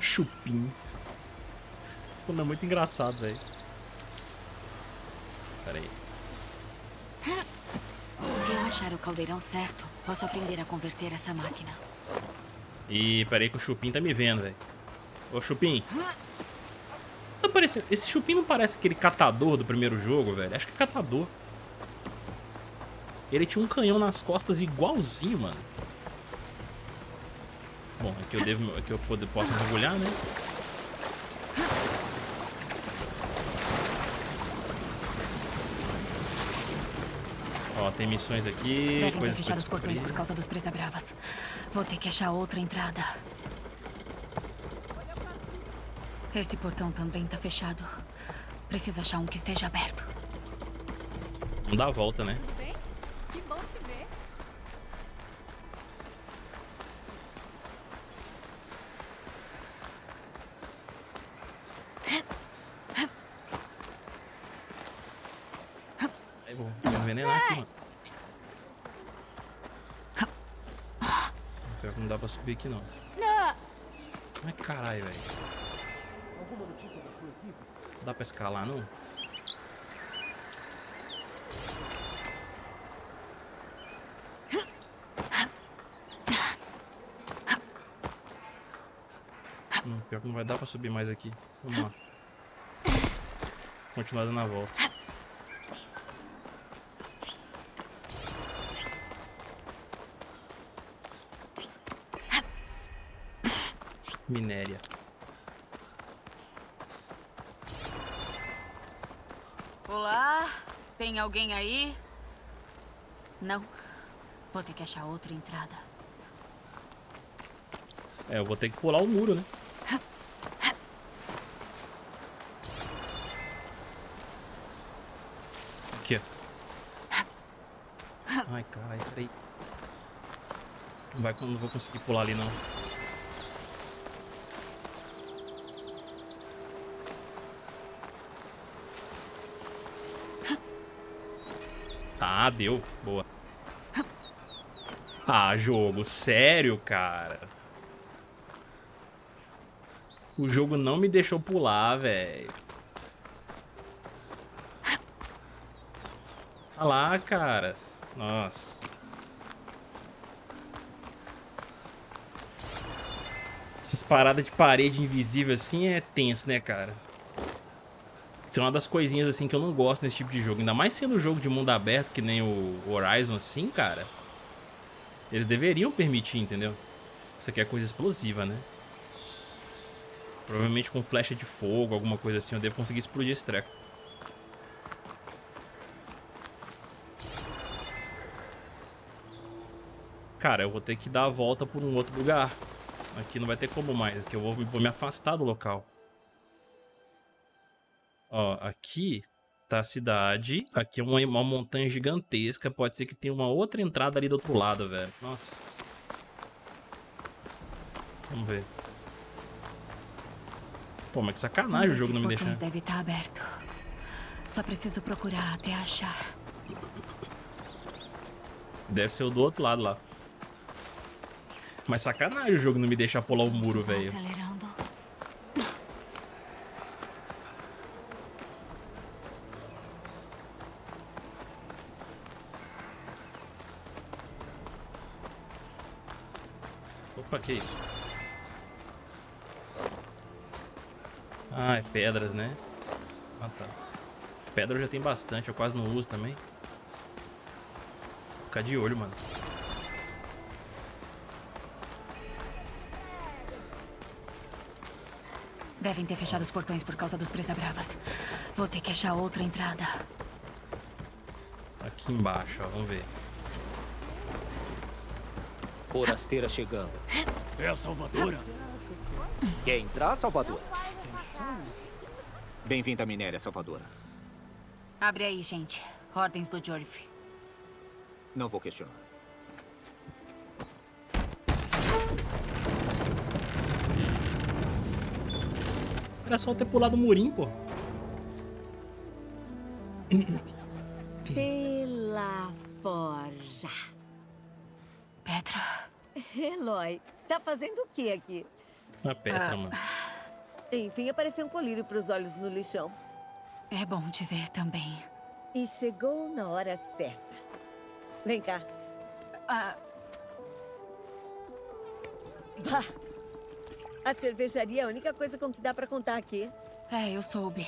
Chupim. Esse nome é muito engraçado, velho. Pera aí. Se eu achar o caldeirão certo, posso aprender a converter essa máquina. Ih, pera aí que o Chupim tá me vendo, velho. Ô, Chupim. Tá parecendo... Esse Chupim não parece aquele catador do primeiro jogo, velho? Acho que é catador. Ele tinha um canhão nas costas igualzinho, mano. Bom, aqui eu devo... Aqui eu posso mergulhar, né? Ó, tem missões aqui, Devem ter coisas pra fechado os portões por causa dos bravas. Vou ter que achar outra entrada. Esse portão também tá fechado. Preciso achar um que esteja aberto. Não dá a volta, né? Que bom te ver. Aí vou, vou envenenar aqui, mano. Pior que não dá pra subir aqui, não. Ai, caralho, velho. Não dá pra escalar, não? Não, pior que não vai dar pra subir mais aqui. Vamos lá. continuar dando a volta. Minéria. Olá? Tem alguém aí? Não. Vou ter que achar outra entrada. É, eu vou ter que pular o muro, né? Aqui, ó. Ai, caralho, peraí. Não, vai, não vou conseguir pular ali, não. Ah, deu. Boa. Ah, jogo. Sério, cara. O jogo não me deixou pular, velho. Olha lá, cara. Nossa. Essas paradas de parede invisível assim é tenso, né, cara? Isso é uma das coisinhas assim que eu não gosto nesse tipo de jogo. Ainda mais sendo um jogo de mundo aberto, que nem o Horizon assim, cara. Eles deveriam permitir, entendeu? Isso aqui é coisa explosiva, né? Provavelmente com flecha de fogo, alguma coisa assim, eu devo conseguir explodir esse treco. Cara, eu vou ter que dar a volta por um outro lugar. Aqui não vai ter como mais, aqui eu vou, vou me afastar do local. Ó, aqui tá a cidade. Aqui é uma, uma montanha gigantesca. Pode ser que tenha uma outra entrada ali do outro lado, velho. Nossa. Vamos ver. Pô, mas que sacanagem um o jogo não me deixar. deve estar tá aberto. Só preciso procurar até achar. Deve ser o do outro lado lá. Mas sacanagem o jogo não me deixar pular o muro, velho. Que isso? Ah, é pedras, né? Ah, tá. Pedra eu já tem bastante, eu quase não uso também. Vou ficar de olho, mano. Devem ter fechado os portões por causa dos presa-bravas. Vou ter que achar outra entrada. Aqui embaixo, ó. Vamos ver. Forasteira chegando. É a Salvadora. Quer entrar, Salvadora? Bem-vinda à minéria, Salvadora. Abre aí, gente. Ordens do Jorif. Não vou questionar. Era só ter pulado o murim, pô. Pela forja. Petra. Eloy, tá fazendo o que aqui? A Petra, ah. mano. Enfim, apareceu um colírio para os olhos no lixão. É bom te ver também. E chegou na hora certa. Vem cá. Ah. Bah. A cervejaria é a única coisa com que dá para contar aqui. É, eu soube.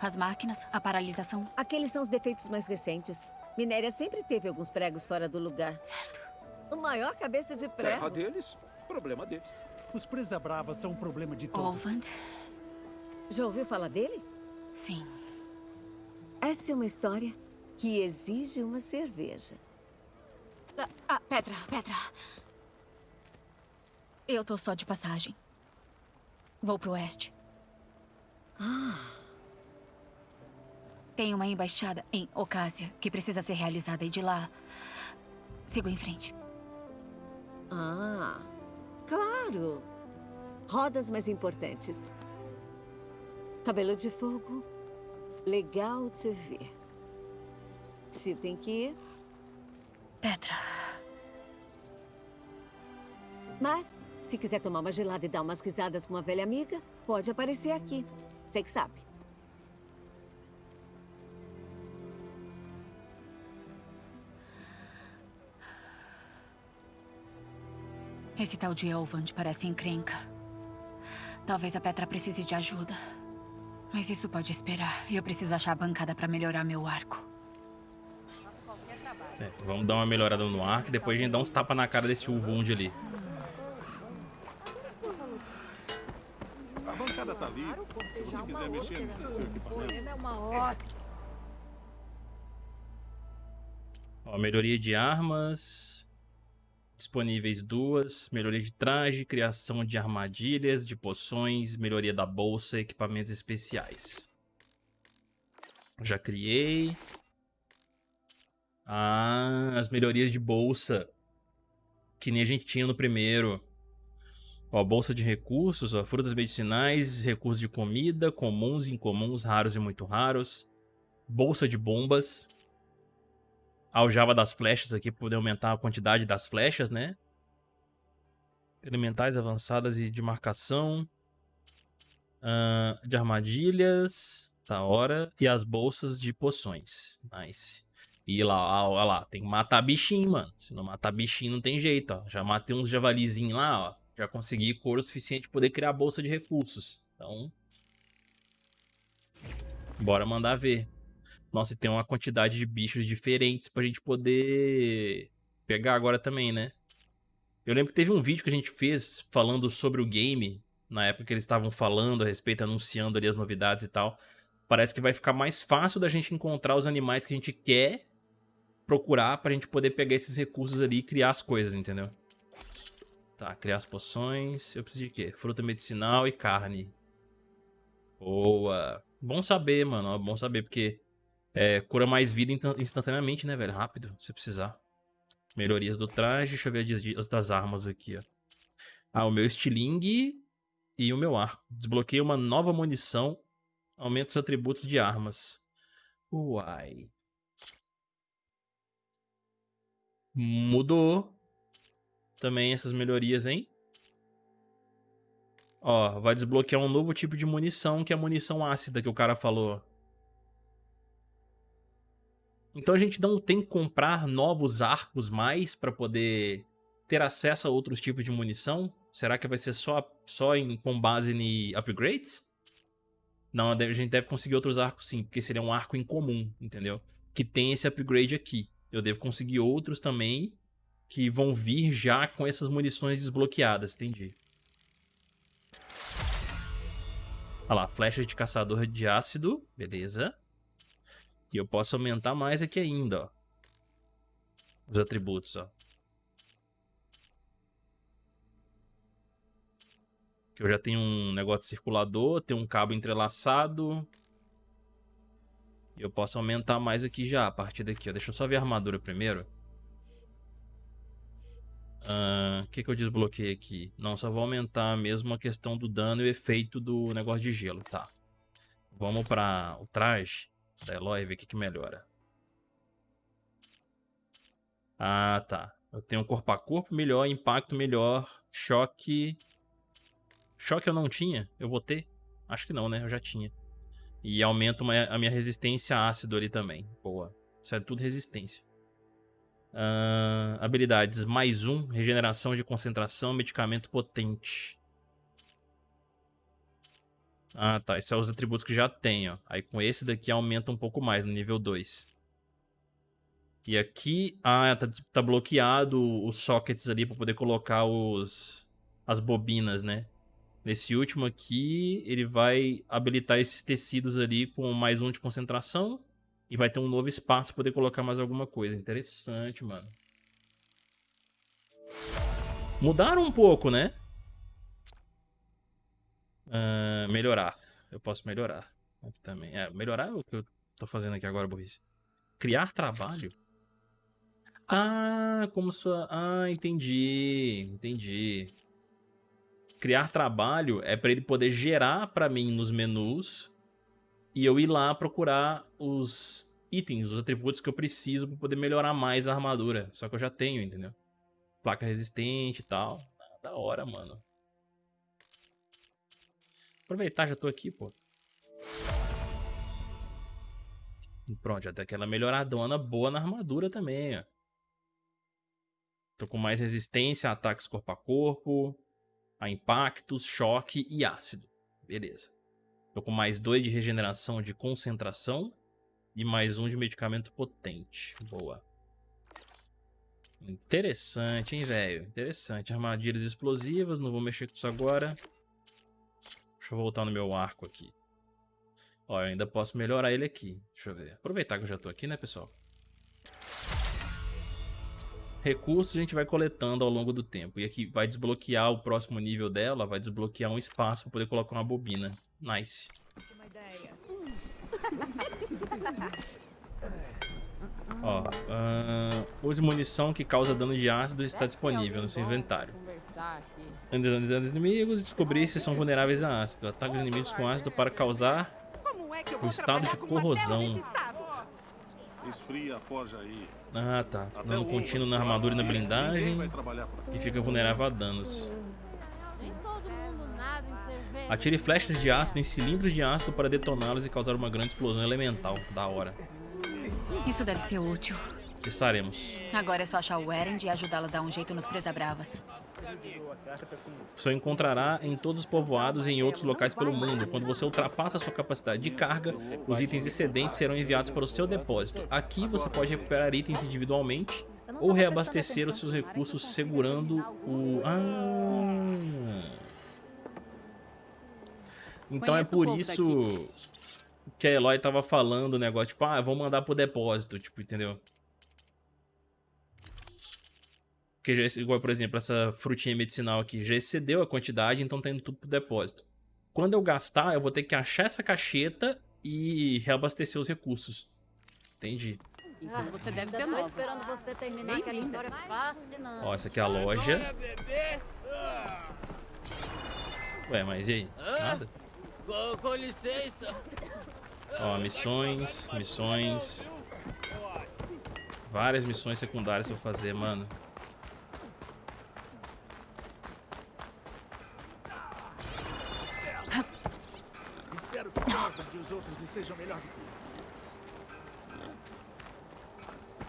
As máquinas, a paralisação. Aqueles são os defeitos mais recentes. Minéria sempre teve alguns pregos fora do lugar. Certo. O maior cabeça de prego. Terra deles, problema deles. Os presa bravas são um problema de todos. Olvand. Já ouviu falar dele? Sim. Essa é uma história que exige uma cerveja. Ah, ah, Petra, Petra. Eu tô só de passagem. Vou pro oeste. Ah. Tem uma embaixada em Ocásia que precisa ser realizada e de lá sigo em frente. Ah, claro. Rodas mais importantes. Cabelo de fogo. Legal te ver. Se tem que ir... Petra. Mas, se quiser tomar uma gelada e dar umas risadas com uma velha amiga, pode aparecer aqui. Você que sabe. Esse tal de Elvand parece encrenca. Talvez a Petra precise de ajuda. Mas isso pode esperar. Eu preciso achar a bancada pra melhorar meu arco. É, vamos dar uma melhorada no arco e depois a gente dá uns tapas na cara desse Uvund ali. A bancada tá ali. Se você quiser mexer nesse seu equipamento. É uma ótima. Ó, melhoria de armas. Disponíveis duas. Melhoria de traje, criação de armadilhas, de poções, melhoria da bolsa, equipamentos especiais. Já criei. Ah, as melhorias de bolsa. Que nem a gente tinha no primeiro. Ó, bolsa de recursos, ó, frutas medicinais, recursos de comida, comuns, incomuns, raros e muito raros. Bolsa de bombas. Aljava das flechas aqui para poder aumentar a quantidade das flechas, né? Elementais avançadas e de marcação. Uh, de armadilhas. Tá hora. E as bolsas de poções. Nice. E lá, ó, lá, tem que matar bichinho, mano. Se não matar bichinho, não tem jeito, ó. Já matei uns javalizinhos lá, ó. Já consegui couro suficiente para poder criar bolsa de recursos. Então... Bora mandar ver. Nossa, e tem uma quantidade de bichos diferentes pra gente poder pegar agora também, né? Eu lembro que teve um vídeo que a gente fez falando sobre o game, na época que eles estavam falando a respeito, anunciando ali as novidades e tal. Parece que vai ficar mais fácil da gente encontrar os animais que a gente quer procurar pra gente poder pegar esses recursos ali e criar as coisas, entendeu? Tá, criar as poções. Eu preciso de quê? Fruta medicinal e carne. Boa. Bom saber, mano. Bom saber, porque é, cura mais vida instantaneamente, né, velho? Rápido, se precisar. Melhorias do traje. Deixa eu ver as das armas aqui, ó. Ah, o meu estilingue e o meu arco. Desbloqueei uma nova munição. Aumenta os atributos de armas. Uai. Mudou. Também essas melhorias, hein? Ó, vai desbloquear um novo tipo de munição, que é a munição ácida que o cara falou. Então a gente não tem que comprar novos arcos mais para poder ter acesso a outros tipos de munição? Será que vai ser só, só em, com base em upgrades? Não, a gente deve conseguir outros arcos sim, porque seria um arco incomum, entendeu? Que tem esse upgrade aqui. Eu devo conseguir outros também que vão vir já com essas munições desbloqueadas, entendi. Olha lá, flecha de caçador de ácido, beleza. E eu posso aumentar mais aqui ainda, ó. Os atributos, ó. Que eu já tenho um negócio circulador, tenho um cabo entrelaçado. E eu posso aumentar mais aqui já, a partir daqui, ó. Deixa eu só ver a armadura primeiro. O uh, que, que eu desbloqueei aqui? Não, só vou aumentar mesmo a questão do dano e o efeito do negócio de gelo, tá. Vamos para o traje da Eloy ver o que, que melhora. Ah, tá. Eu tenho corpo a corpo melhor, impacto melhor, choque... Choque eu não tinha? Eu vou ter? Acho que não, né? Eu já tinha. E aumenta uma, a minha resistência a ácido ali também. Boa. Isso é tudo resistência. Uh, habilidades. Mais um. Regeneração de concentração. Medicamento potente. Ah, tá. Esses são os atributos que já tenho. Aí com esse daqui aumenta um pouco mais, no nível 2. E aqui, ah, tá, tá bloqueado os sockets ali para poder colocar os as bobinas, né? Nesse último aqui, ele vai habilitar esses tecidos ali com mais um de concentração. E vai ter um novo espaço para poder colocar mais alguma coisa. Interessante, mano. Mudaram um pouco, né? Uh, melhorar. Eu posso melhorar. Também. É, melhorar é o que eu tô fazendo aqui agora, Burrice. Criar trabalho? Ah, como sua... Ah, entendi. Entendi. Criar trabalho é para ele poder gerar para mim nos menus e eu ir lá procurar os itens, os atributos que eu preciso para poder melhorar mais a armadura. Só que eu já tenho, entendeu? Placa resistente e tal. Ah, da hora, mano. Aproveitar, já tô aqui, pô. Pronto, já tem aquela melhoradona boa na armadura também, ó. Tô com mais resistência a ataques corpo a corpo, a impactos, choque e ácido. Beleza. Tô com mais dois de regeneração de concentração e mais um de medicamento potente. Boa. Interessante, hein, velho? Interessante. Armadilhas explosivas, não vou mexer com isso agora. Deixa eu voltar no meu arco aqui. Ó, eu ainda posso melhorar ele aqui. Deixa eu ver. Aproveitar que eu já tô aqui, né, pessoal? Recursos a gente vai coletando ao longo do tempo. E aqui vai desbloquear o próximo nível dela, vai desbloquear um espaço para poder colocar uma bobina. Nice. Ó, uh, use munição que causa dano de ácido está disponível no seu inventário. Analisando os inimigos, descobrir se são vulneráveis a ácido. Ataque os inimigos com ácido para causar o estado de corrosão. Esfria a forja aí. Ah, tá. Dano contínuo na armadura e na blindagem. E fica vulnerável a danos. Atire flechas de ácido em cilindros de ácido para detoná-los e causar uma grande explosão elemental. Da hora. Isso deve ser útil. Testaremos. Agora é só achar o Erend e ajudá-lo a dar um jeito nos Presa-Bravas. Você encontrará em todos os povoados e em outros locais pelo mundo. Quando você ultrapassa a sua capacidade de carga, os itens excedentes serão enviados para o seu depósito. Aqui você pode recuperar itens individualmente ou reabastecer os seus recursos segurando o... Ah... Então é por isso que a Eloy tava falando o negócio, tipo, ah, vou mandar pro depósito, tipo, entendeu? Porque já, igual, por exemplo, essa frutinha medicinal aqui, já excedeu a quantidade, então tá indo tudo pro depósito. Quando eu gastar, eu vou ter que achar essa cacheta e reabastecer os recursos. Entendi. Ah, você deve ser nova. esperando você terminar aquela história fascinante. Ó, essa aqui é a loja. Ué, mas e aí? Nada? Com, com licença. Ó, missões, missões. Várias missões secundárias pra fazer, mano. Espero que Harvard e os outros estejam melhor do que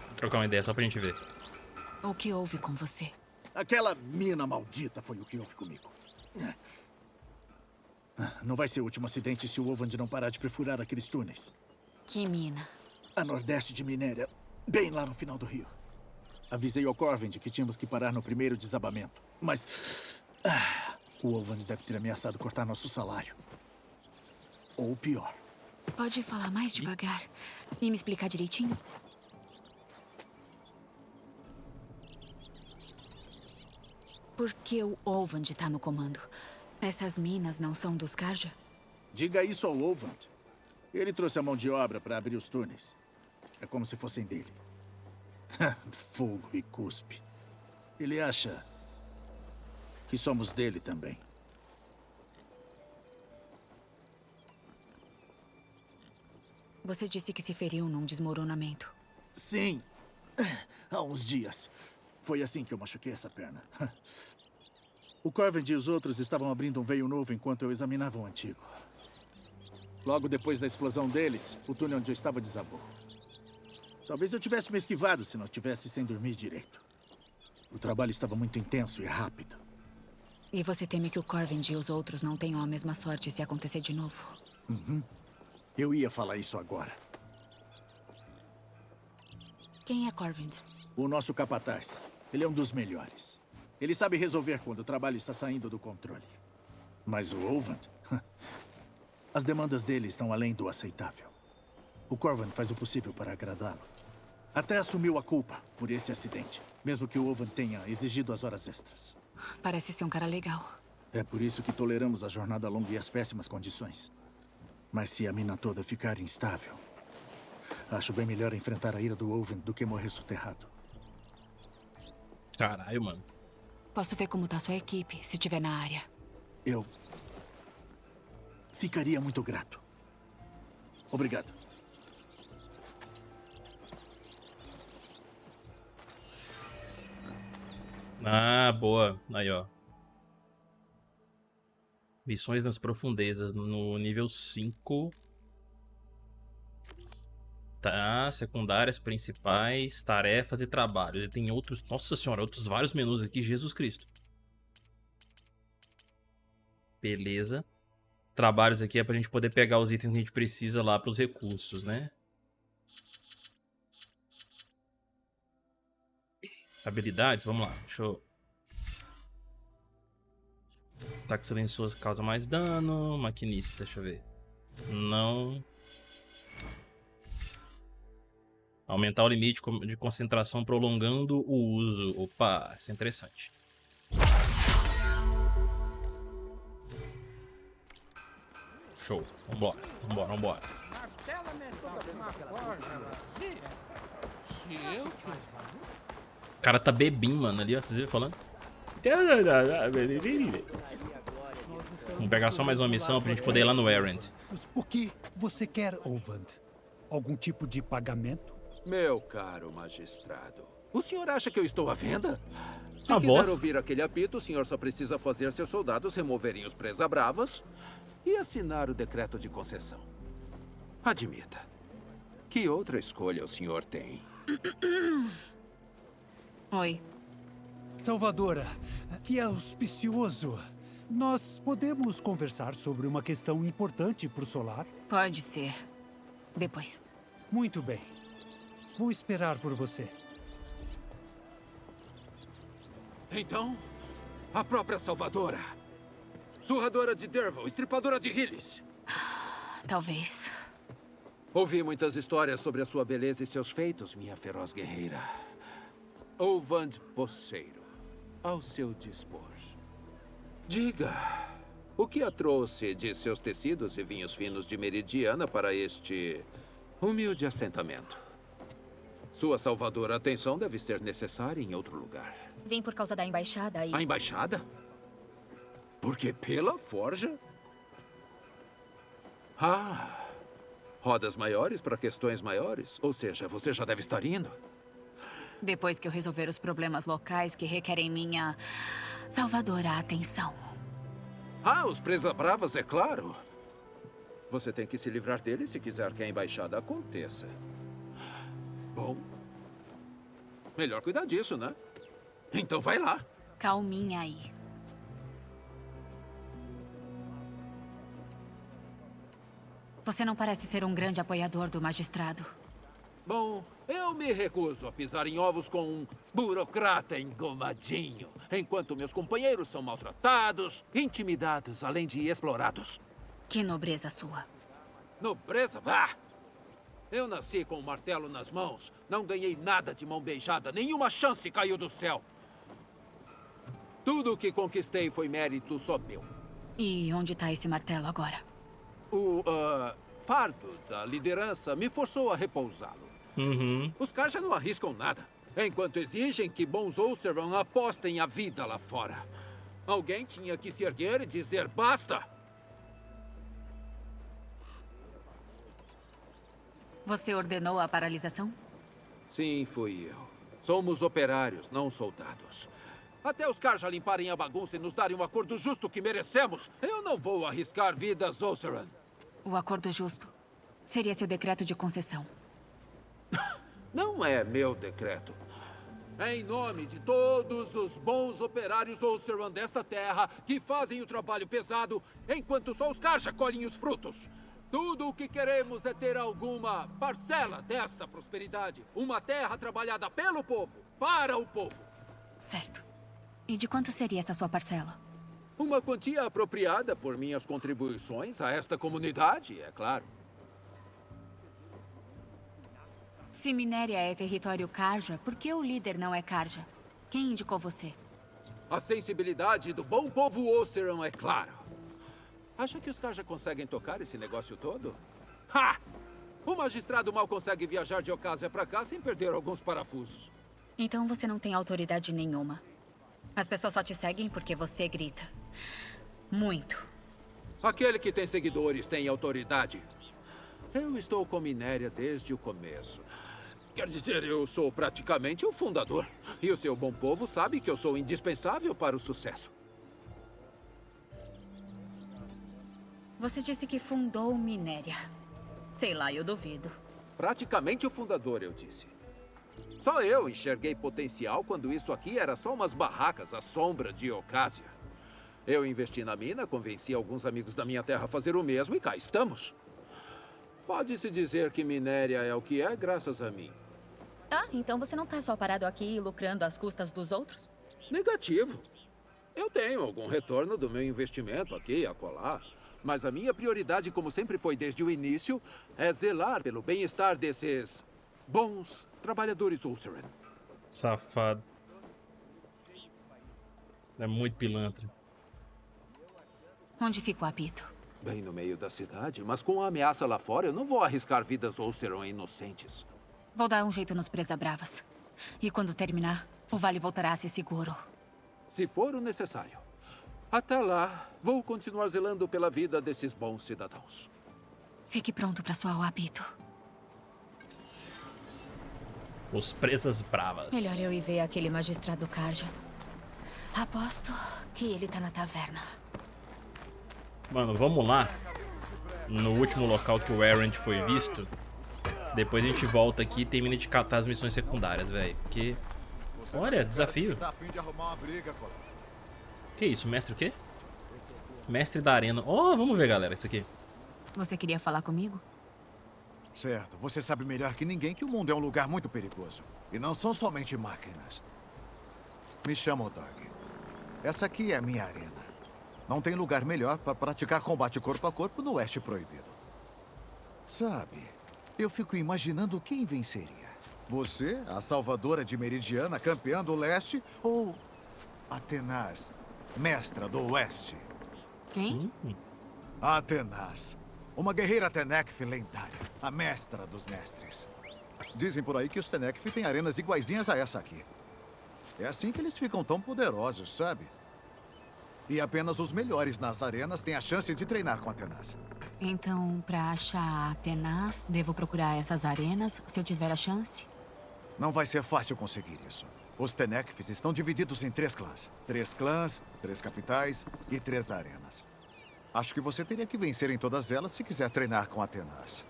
Vou trocar uma ideia só pra gente ver. O que houve com você? Aquela mina maldita foi o que houve comigo. Não vai ser o último acidente se o Ovand não parar de perfurar aqueles túneis. Que mina? A nordeste de Minéria, bem lá no final do rio. Avisei ao Corvind que tínhamos que parar no primeiro desabamento. Mas... Ah, o Ovand deve ter ameaçado cortar nosso salário. Ou pior. Pode falar mais devagar e me explicar direitinho? Por que o Ovand tá no comando? Essas minas não são dos Karja? Diga isso ao Ovand. Ele trouxe a mão de obra para abrir os túneis. É como se fossem dele. Fogo e cuspe. Ele acha que somos dele também. Você disse que se feriu num desmoronamento. Sim. Há uns dias. Foi assim que eu machuquei essa perna. O Corvin e os outros estavam abrindo um veio novo enquanto eu examinava o antigo. Logo depois da explosão deles, o túnel onde eu estava desabou. Talvez eu tivesse me esquivado se não tivesse sem dormir direito. O trabalho estava muito intenso e rápido. E você teme que o Corvin e os outros não tenham a mesma sorte se acontecer de novo? Uhum. Eu ia falar isso agora. Quem é Corvin? O nosso capataz. Ele é um dos melhores. Ele sabe resolver quando o trabalho está saindo do controle. Mas o Ovand... As demandas dele estão além do aceitável. O Corvan faz o possível para agradá-lo. Até assumiu a culpa por esse acidente, mesmo que o Ovan tenha exigido as horas extras. Parece ser um cara legal. É por isso que toleramos a jornada longa e as péssimas condições. Mas se a mina toda ficar instável, acho bem melhor enfrentar a ira do Oven do que morrer soterrado. Caralho, mano. Posso ver como tá sua equipe, se estiver na área. Eu... Ficaria muito grato. Obrigado. Ah, boa. Aí, ó. Missões nas profundezas no nível 5. Tá, secundárias, principais, tarefas e trabalhos. Ele tem outros, nossa senhora, outros vários menus aqui, Jesus Cristo. Beleza. trabalhos aqui é pra gente poder pegar os itens que a gente precisa lá pros recursos, né? Habilidades, vamos lá, deixa eu... Ataque silencioso causa mais dano, maquinista, deixa eu ver. Não... Aumentar o limite de concentração prolongando o uso. Opa, isso é interessante. Show. Vambora, vambora, vambora. O cara tá bebinho, mano, ali, ó. Vocês viram falando? Vamos pegar só mais uma missão pra gente poder ir lá no Errant. O que você quer, Ovand? Algum tipo de pagamento? Meu caro magistrado, o senhor acha que eu estou à venda? Se A quiser voz? ouvir aquele apito, o senhor só precisa fazer seus soldados removerem os presa-bravas e assinar o decreto de concessão. Admita. Que outra escolha o senhor tem? Oi. Salvadora, que auspicioso. Nós podemos conversar sobre uma questão importante para o Solar? Pode ser. Depois. Muito bem. Vou esperar por você. Então, a própria Salvadora. Surradora de Derval, estripadora de Hillis. Talvez. Ouvi muitas histórias sobre a sua beleza e seus feitos, minha feroz guerreira. Ovand Poceiro, ao seu dispor. Diga, o que a trouxe de seus tecidos e vinhos finos de Meridiana para este humilde assentamento? Sua salvadora atenção deve ser necessária em outro lugar. Vim por causa da embaixada e... A embaixada? Porque pela forja? Ah, rodas maiores para questões maiores. Ou seja, você já deve estar indo. Depois que eu resolver os problemas locais que requerem minha salvadora atenção. Ah, os presa-bravas, é claro. Você tem que se livrar deles se quiser que a embaixada aconteça. Bom, melhor cuidar disso, né? Então vai lá. Calminha aí. Você não parece ser um grande apoiador do magistrado. Bom, eu me recuso a pisar em ovos com um burocrata engomadinho, enquanto meus companheiros são maltratados, intimidados, além de explorados. Que nobreza sua. Nobreza? Bah! Eu nasci com um martelo nas mãos. Não ganhei nada de mão beijada. Nenhuma chance caiu do céu. Tudo o que conquistei foi mérito só meu. E onde está esse martelo agora? O ah, fardo da liderança me forçou a repousá-lo. Uhum. Os caras já não arriscam nada. Enquanto exigem que bons Ulceron apostem a vida lá fora. Alguém tinha que se erguer e dizer basta. Você ordenou a paralisação? Sim, fui eu. Somos operários, não soldados. Até os Karja limparem a bagunça e nos darem um acordo justo que merecemos, eu não vou arriscar vidas, Ulceron. O acordo justo seria seu decreto de concessão. Não é meu decreto. É em nome de todos os bons operários Ulceron desta terra que fazem o trabalho pesado, enquanto só os Karja colhem os frutos. Tudo o que queremos é ter alguma parcela dessa prosperidade. Uma terra trabalhada pelo povo, para o povo. Certo. E de quanto seria essa sua parcela? Uma quantia apropriada por minhas contribuições a esta comunidade, é claro. Se Minéria é território Karja, por que o líder não é Karja? Quem indicou você? A sensibilidade do bom povo Oceran é claro. Acha que os Karja conseguem tocar esse negócio todo? Ha! O magistrado mal consegue viajar de Ocásia pra cá sem perder alguns parafusos. Então você não tem autoridade nenhuma. As pessoas só te seguem porque você grita. Muito. Aquele que tem seguidores tem autoridade. Eu estou com Minéria desde o começo. Quer dizer, eu sou praticamente o fundador. E o seu bom povo sabe que eu sou indispensável para o sucesso. Você disse que fundou Minéria. Sei lá, eu duvido. Praticamente o fundador, eu disse. Só eu enxerguei potencial quando isso aqui era só umas barracas à sombra de Ocásia. Eu investi na mina, convenci alguns amigos da minha terra a fazer o mesmo e cá estamos. Pode-se dizer que Minéria é o que é graças a mim. Ah, então você não tá só parado aqui lucrando às custas dos outros? Negativo. Eu tenho algum retorno do meu investimento aqui e acolá. Mas a minha prioridade, como sempre foi desde o início, é zelar pelo bem-estar desses bons trabalhadores Ulceran. Safado. É muito pilantra. Onde fica o apito? Bem no meio da cidade, mas com a ameaça lá fora, eu não vou arriscar vidas Ulceran inocentes. Vou dar um jeito nos Presa Bravas. E quando terminar, o vale voltará a ser seguro. Se for o necessário. Até lá, vou continuar zelando pela vida desses bons cidadãos. Fique pronto para soar o apito. Os presas bravas. Melhor eu ir ver aquele magistrado Karja. Aposto que ele tá na taverna. Mano, vamos lá. No último local que o Errant foi visto. Depois a gente volta aqui e termina de catar as missões secundárias, velho. Porque... Olha, desafio. Que isso, mestre o quê? Mestre da arena. Oh, vamos ver, galera, isso aqui. Você queria falar comigo? Certo. Você sabe melhor que ninguém que o mundo é um lugar muito perigoso. E não são somente máquinas. Me chamo Doug. Essa aqui é a minha arena. Não tem lugar melhor para praticar combate corpo a corpo no Oeste Proibido. Sabe, eu fico imaginando quem venceria. Você, a salvadora de Meridiana, campeã do Leste, ou Atenas, mestra do Oeste? Quem? Atenas. Uma guerreira Tenekf lendária. A mestra dos mestres. Dizem por aí que os Tenekf têm arenas iguaizinhas a essa aqui. É assim que eles ficam tão poderosos, sabe? E apenas os melhores nas arenas têm a chance de treinar com Atenas. Então, para achar Atenas, devo procurar essas arenas se eu tiver a chance? Não vai ser fácil conseguir isso. Os Tenekfs estão divididos em três clãs. Três clãs, três capitais e três arenas. Acho que você teria que vencer em todas elas se quiser treinar com Atenas.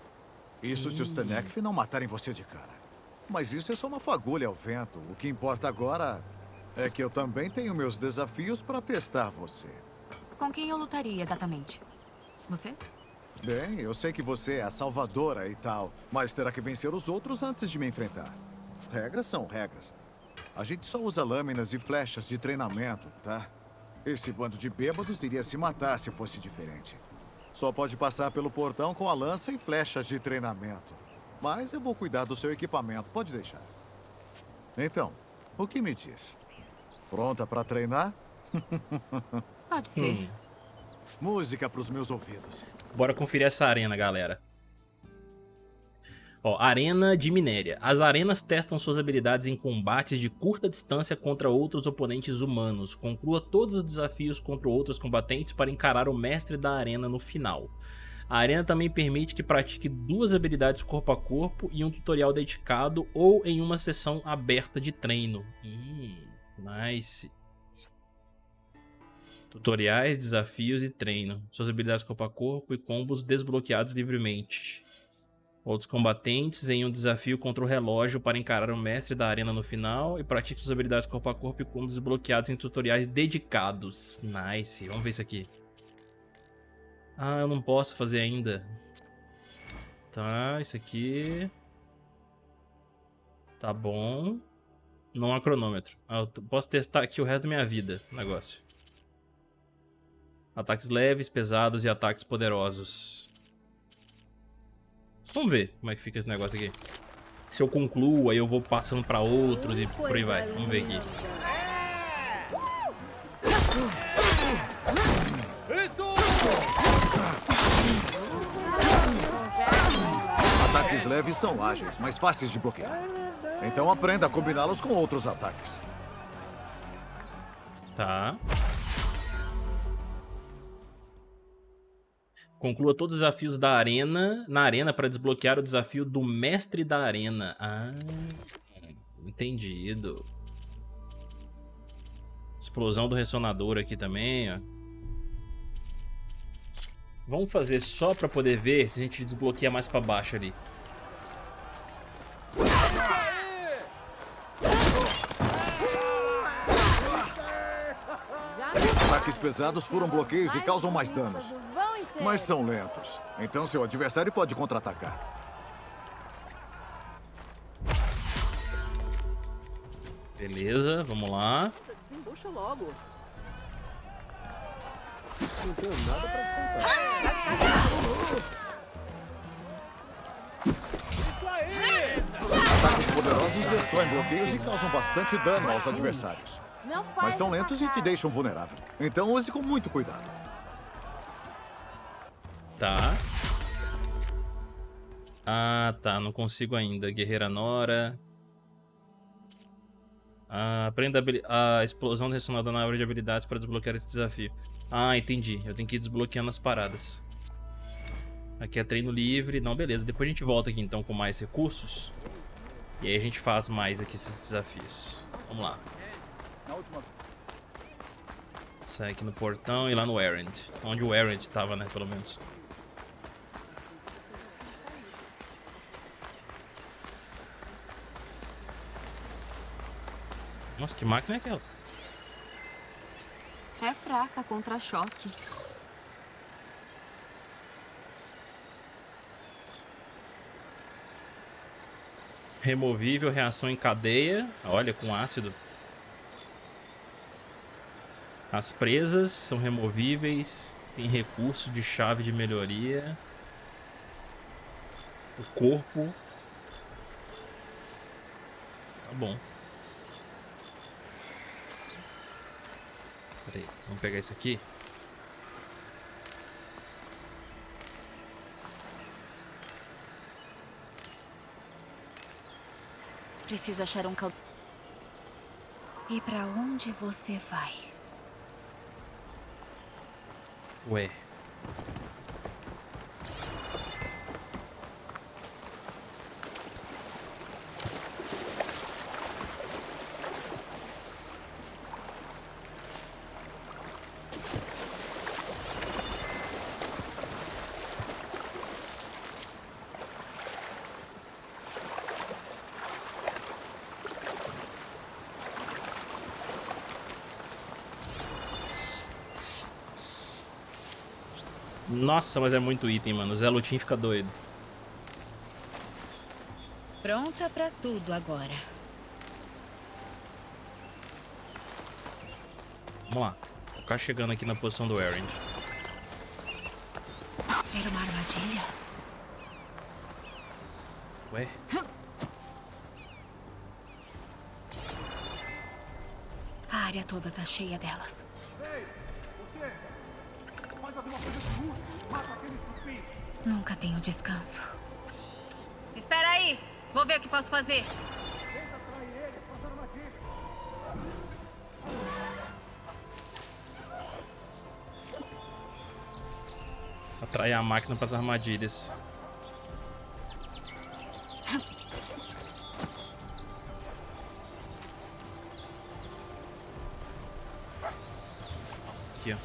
Isso se os Tenekf não matarem você de cara. Mas isso é só uma fagulha ao vento. O que importa agora é que eu também tenho meus desafios para testar você. Com quem eu lutaria exatamente? Você? Bem, eu sei que você é a salvadora e tal, mas terá que vencer os outros antes de me enfrentar. Regras são regras. A gente só usa lâminas e flechas de treinamento, tá? Esse bando de bêbados iria se matar se fosse diferente. Só pode passar pelo portão com a lança e flechas de treinamento. Mas eu vou cuidar do seu equipamento, pode deixar. Então, o que me diz? Pronta para treinar? Pode ser. Hum. Música para os meus ouvidos. Bora conferir essa arena, galera. Ó, Arena de Minéria. As arenas testam suas habilidades em combates de curta distância contra outros oponentes humanos. Conclua todos os desafios contra outros combatentes para encarar o mestre da arena no final. A arena também permite que pratique duas habilidades corpo a corpo e um tutorial dedicado ou em uma sessão aberta de treino. Hum, nice. Tutoriais, desafios e treino. Suas habilidades corpo a corpo e combos desbloqueados livremente. Outros combatentes em um desafio contra o relógio para encarar o mestre da arena no final e pratique suas habilidades corpo a corpo e combos desbloqueados em tutoriais dedicados. Nice. Vamos ver isso aqui. Ah, eu não posso fazer ainda. Tá, isso aqui... Tá bom. Não há cronômetro. Ah, eu posso testar aqui o resto da minha vida. Negócio. Ataques leves, pesados e ataques poderosos. Vamos ver como é que fica esse negócio aqui. Se eu concluo, aí eu vou passando pra outro e por aí vai. Vamos ver aqui. Ataques leves são ágeis, mas fáceis de bloquear. Então aprenda a combiná-los com outros ataques. Tá. Conclua todos os desafios da arena na arena para desbloquear o desafio do mestre da arena. Ah, entendido. Explosão do ressonador aqui também, ó. Vamos fazer só para poder ver se a gente desbloqueia mais para baixo ali. ataques pesados furam bloqueios e causam mais danos. Mas são lentos. Então seu adversário pode contra-atacar. Beleza, vamos lá. Desembucha logo. Não tenho nada pra Ataques poderosos destroem bloqueios e causam bastante dano aos adversários. Mas são lentos e te deixam vulnerável. Então use com muito cuidado. Tá. Ah, tá. Não consigo ainda. Guerreira Nora. Ah, aprenda a, a explosão ressonada na árvore de habilidades para desbloquear esse desafio. Ah, entendi. Eu tenho que ir desbloqueando as paradas. Aqui é treino livre. Não, beleza. Depois a gente volta aqui então com mais recursos. E aí a gente faz mais aqui esses desafios. Vamos lá. Sai aqui no portão e lá no Errand. Onde o Errand tava, né? Pelo menos. Nossa, que máquina é aquela? É fraca contra choque. Removível, reação em cadeia. Olha, com ácido. As presas são removíveis. Tem recurso de chave de melhoria. O corpo. Tá bom. Peraí, vamos pegar isso aqui. Preciso achar um cal... E pra onde você vai? Ué. Nossa, mas é muito item, mano. O Zé Lutin fica doido. Pronta pra tudo agora. Vamos lá. Vou ficar chegando aqui na posição do Errand. Era uma armadilha? Ué? A área toda tá cheia delas. Nunca tenho descanso. Espera aí. Vou ver o que posso fazer. Atrair a máquina para as armadilhas. Aqui, ó.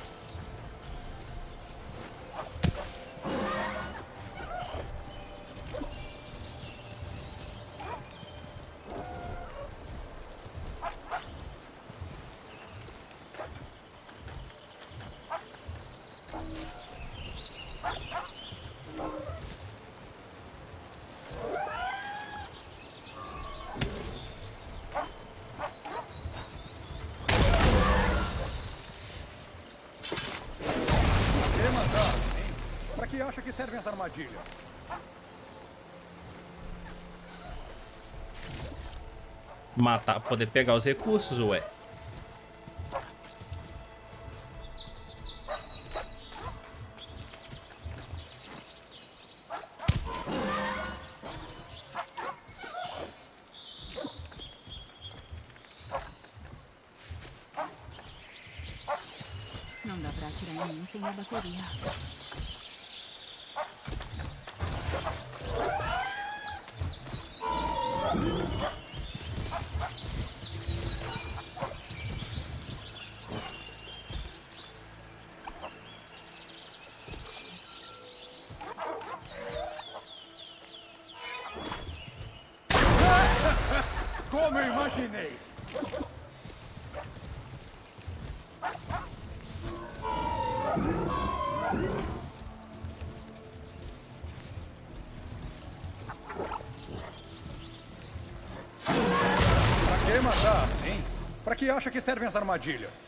E matar, hein? Pra que acha que servem as armadilhas? Matar, poder pegar os recursos, ué. Não dá pra atirar em mim sem a bateria. Acha que servem as armadilhas?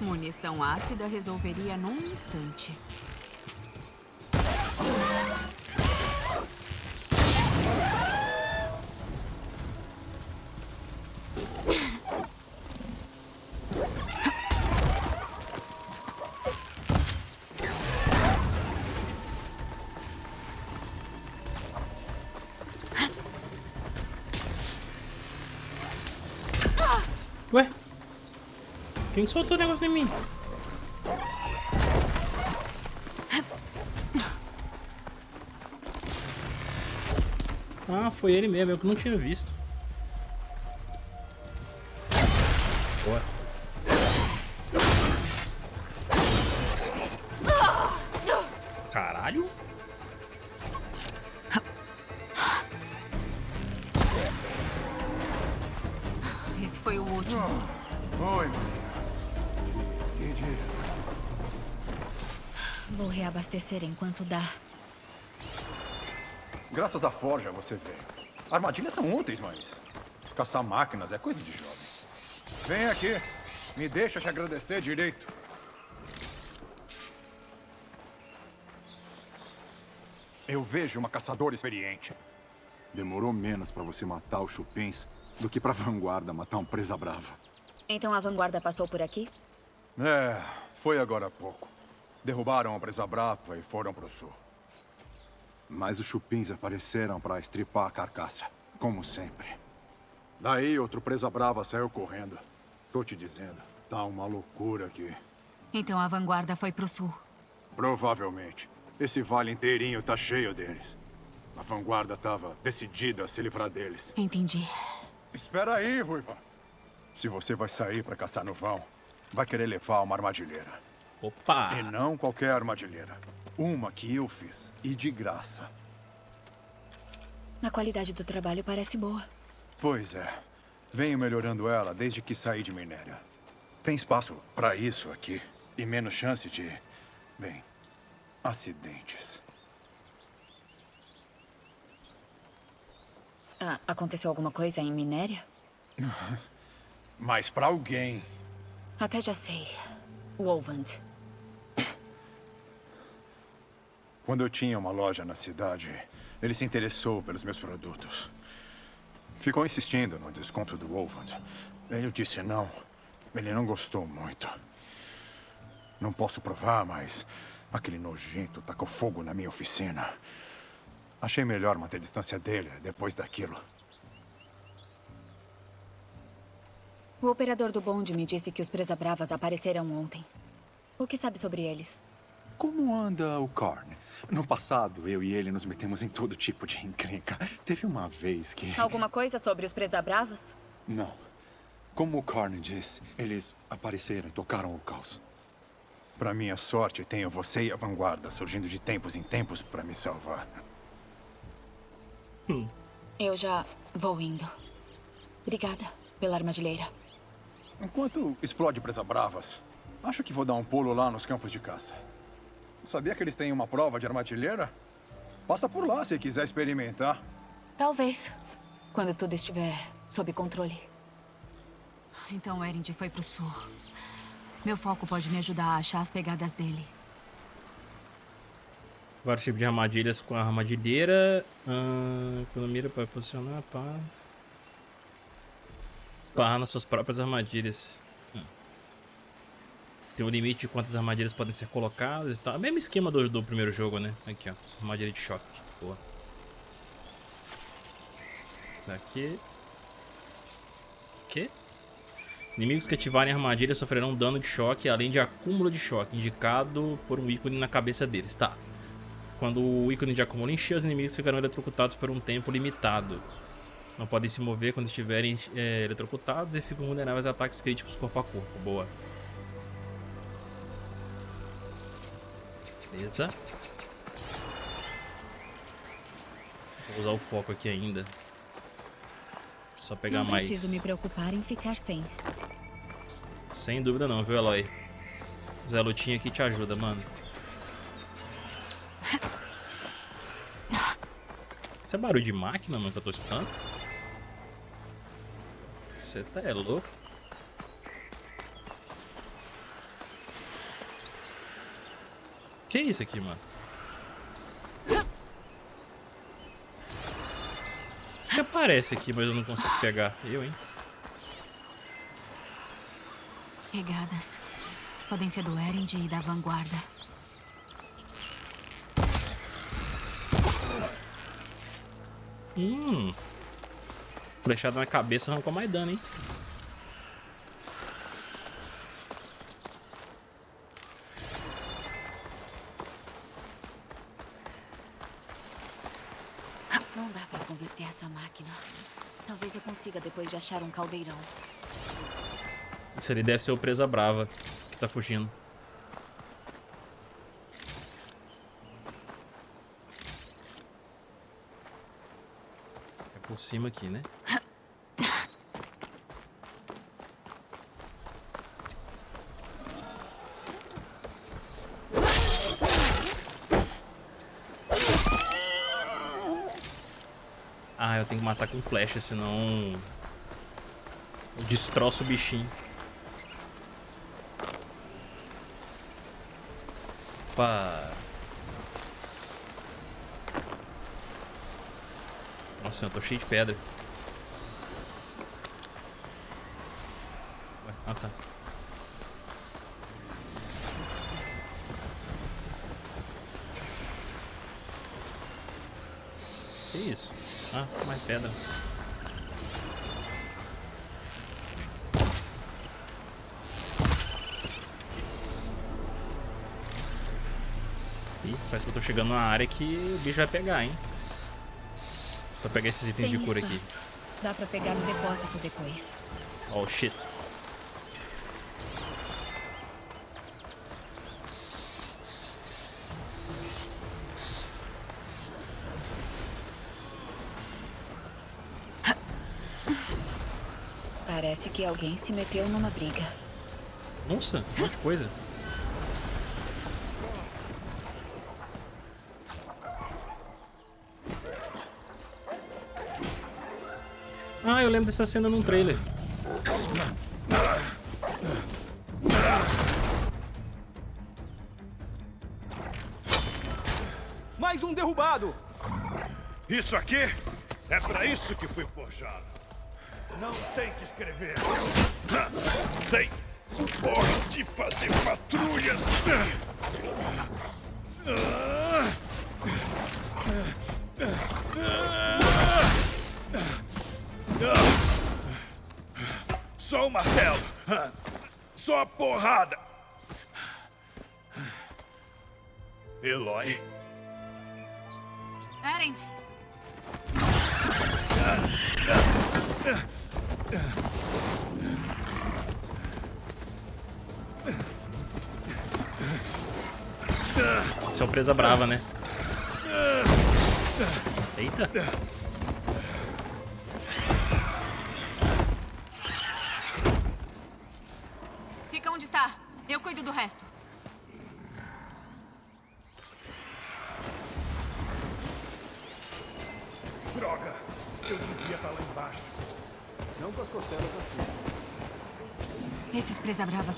Munição ácida resolveria num instante. Ué? Quem soltou o negócio em mim? Ah, foi ele mesmo, eu que não tinha visto. Reabastecer enquanto dá. Graças à forja você veio. Armadilhas são úteis, mas caçar máquinas é coisa de jovem. Vem aqui. Me deixa te agradecer direito. Eu vejo uma caçadora experiente. Demorou menos pra você matar os chupins do que pra vanguarda matar um presa brava. Então a vanguarda passou por aqui? É, foi agora há pouco. Derrubaram a presa brava e foram pro sul. Mas os chupins apareceram pra estripar a carcaça, como sempre. Daí outro presa brava saiu correndo. Tô te dizendo, tá uma loucura aqui. Então a vanguarda foi pro sul. Provavelmente. Esse vale inteirinho tá cheio deles. A vanguarda tava decidida a se livrar deles. Entendi. Espera aí, Ruiva. Se você vai sair pra caçar no vão, vai querer levar uma armadilheira. Opa! E não qualquer armadilheira. Uma que eu fiz, e de graça. A qualidade do trabalho parece boa. Pois é. Venho melhorando ela desde que saí de Minéria. Tem espaço pra isso aqui. E menos chance de... Bem, acidentes. Ah, aconteceu alguma coisa em Minéria? Mas pra alguém... Até já sei. Wolvand. Quando eu tinha uma loja na cidade, ele se interessou pelos meus produtos. Ficou insistindo no desconto do Wolvand. Eu disse não. Ele não gostou muito. Não posso provar, mas aquele nojento tacou fogo na minha oficina. Achei melhor manter distância dele depois daquilo. O operador do bonde me disse que os presa-bravas apareceram ontem. O que sabe sobre eles? Como anda o Korn? No passado, eu e ele nos metemos em todo tipo de encrenca. Teve uma vez que... Alguma coisa sobre os presa-bravas? Não. Como o Korn diz, eles apareceram e tocaram o caos. Pra minha sorte, tenho você e a vanguarda surgindo de tempos em tempos pra me salvar. Eu já vou indo. Obrigada pela armadilheira. Enquanto explode presa bravas, acho que vou dar um pulo lá nos campos de caça. Sabia que eles têm uma prova de armadilheira? Passa por lá se quiser experimentar. Talvez. Quando tudo estiver sob controle. Então o Erend foi pro sul. Meu foco pode me ajudar a achar as pegadas dele. Vários tipos de armadilhas com a armadilheira. Ah, quando mira para posicionar, pá. Barra nas suas próprias armadilhas. Tem um limite de quantas armadilhas podem ser colocadas e tal. Mesmo esquema do, do primeiro jogo, né? Aqui, ó. Armadilha de choque. Boa. Tá aqui. Que? Inimigos que ativarem armadilha sofrerão dano de choque, além de acúmulo de choque, indicado por um ícone na cabeça deles. Tá. Quando o ícone de acúmulo encher, os inimigos ficarão eletrocutados por um tempo limitado. Não podem se mover quando estiverem é, eletrocutados e ficam vulneráveis a ataques críticos corpo a corpo. Boa. Beleza. Vou usar o foco aqui ainda. Só pegar não mais. Não preciso me preocupar em ficar sem. Sem dúvida não, viu, Eloy? Zé Lutinha aqui te ajuda, mano. Isso é barulho de máquina, mano, que eu tô escutando? Você tá é louco? Que é isso aqui, mano? O que aparece aqui, mas eu não consigo pegar? Eu, hein? Pegadas. Podem ser do Erend e da Vanguarda. Hum. Flechada na cabeça arrancou mais dano, hein? Não dá pra converter essa máquina. Talvez eu consiga depois de achar um caldeirão. Isso ali deve ser o Presa Brava que tá fugindo. É por cima aqui, né? Ah, eu tenho que matar com flecha, senão... Eu destroço o bichinho. Opa! Nossa, eu tô cheio de pedra. Ah, tá. Que isso? Ah, mais pedra. Ih, parece que eu tô chegando numa área que o bicho vai pegar, hein? Só pegar esses itens Sem de cura espaço. aqui. Dá pra pegar no depósito depois. Oh, shit. Parece que alguém se meteu numa briga. Nossa, um monte de coisa. Ah, eu lembro dessa cena num trailer. Mais um derrubado! Isso aqui é pra isso que fui forjado. Não tem que escrever. Sei. Hora de fazer patrulhas. Só o martelo. Só a porrada. Eloy. Erend! Isso é o presa brava, né? Eita.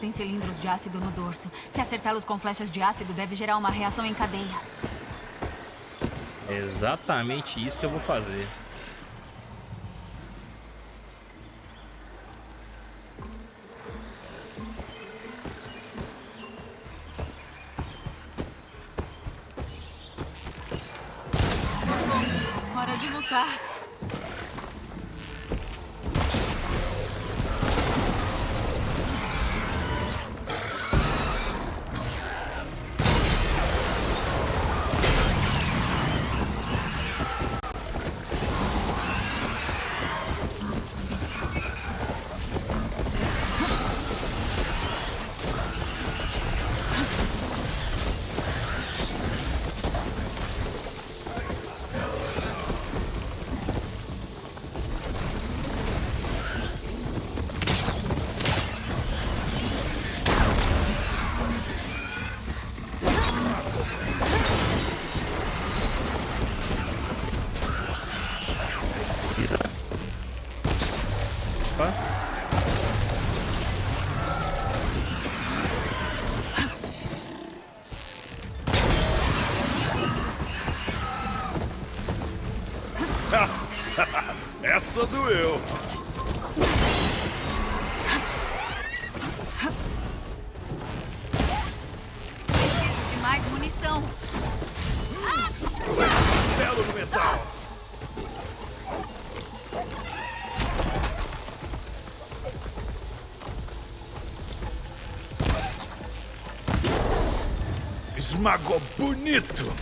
Têm cilindros de ácido no dorso. Se acertá-los com flechas de ácido, deve gerar uma reação em cadeia. É exatamente isso que eu vou fazer. Esmagou bonito.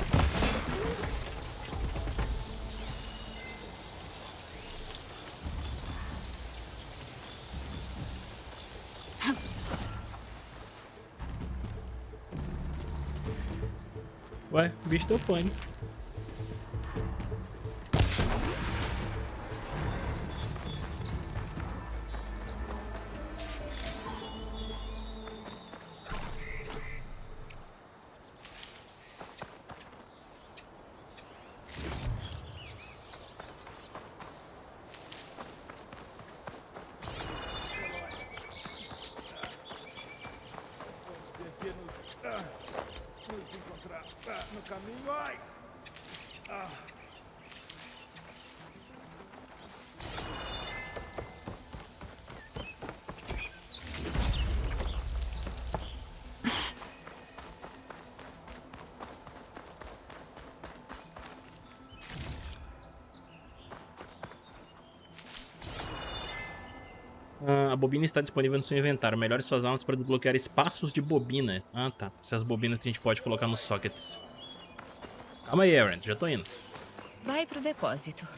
Ué, bicho deu pane. Bobina está disponível no seu inventário. Melhore suas armas para desbloquear espaços de bobina. Ah, tá. Essas bobinas que a gente pode colocar nos sockets. Calma aí, Aaron. Já tô indo. Vai pro depósito.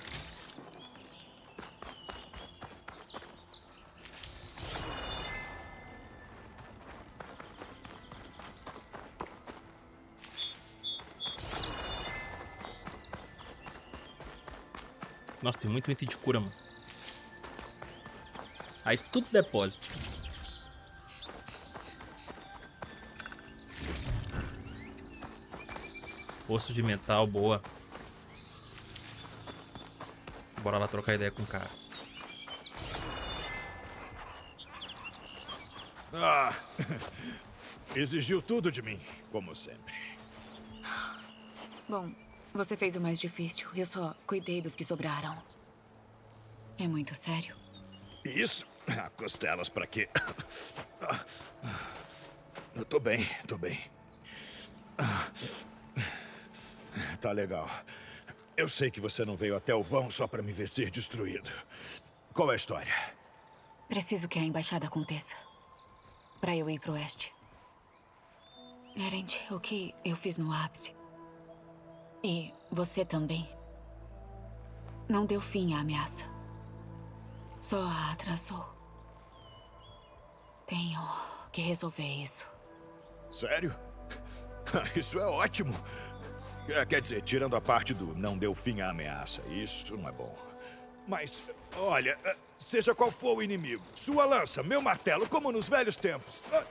Nossa, tem muito item de cura, mano. Aí tudo depósito. Poço de metal, boa. Bora lá trocar ideia com o cara. Ah, exigiu tudo de mim, como sempre. Bom, você fez o mais difícil. Eu só cuidei dos que sobraram. É muito sério. Isso? Ah, Costelas pra quê? Eu tô bem, tô bem. Tá legal. Eu sei que você não veio até o vão só pra me ver ser destruído. Qual é a história? Preciso que a embaixada aconteça. Pra eu ir pro oeste. Erend, o que eu fiz no ápice. E você também. Não deu fim à ameaça. Só a atrasou. Tenho que resolver isso. Sério? Isso é ótimo. É, Quer dizer, tirando a parte do não deu fim à ameaça, isso não é bom. Mas, olha, eh, seja qual for o inimigo, sua lança, meu martelo, como nos velhos tempos. Ah,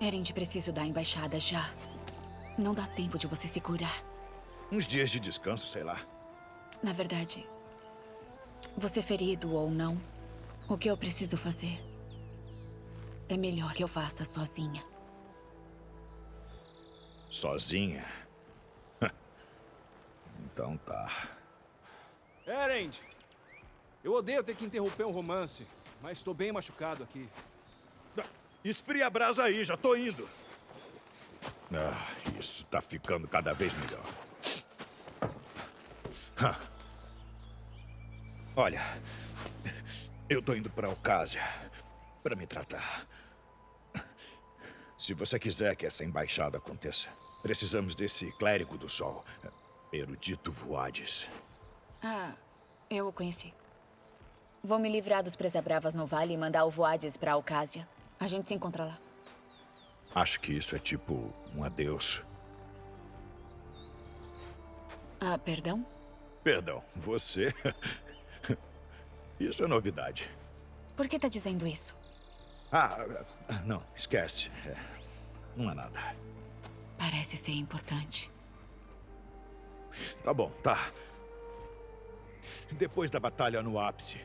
Erend, preciso da embaixada já. Não dá tempo de você se curar. Uns dias de descanso, sei lá. Na verdade, você ferido ou não, o que eu preciso fazer é melhor que eu faça sozinha. Sozinha? Então tá. Erend! Eu odeio ter que interromper um romance, mas estou bem machucado aqui. Esfria a brasa aí, já tô indo. Ah, isso tá ficando cada vez melhor. Olha, eu tô indo pra Alcásia pra me tratar. Se você quiser que essa embaixada aconteça, precisamos desse clérigo do sol, Erudito Voades. Ah, eu o conheci. Vou me livrar dos Presabravas no vale e mandar o Voades pra Alcásia. A gente se encontra lá. Acho que isso é tipo um adeus. Ah, perdão? Perdão, você? Isso é novidade. Por que tá dizendo isso? Ah, não, esquece. É, não é nada. Parece ser importante. Tá bom, tá. Depois da batalha no ápice,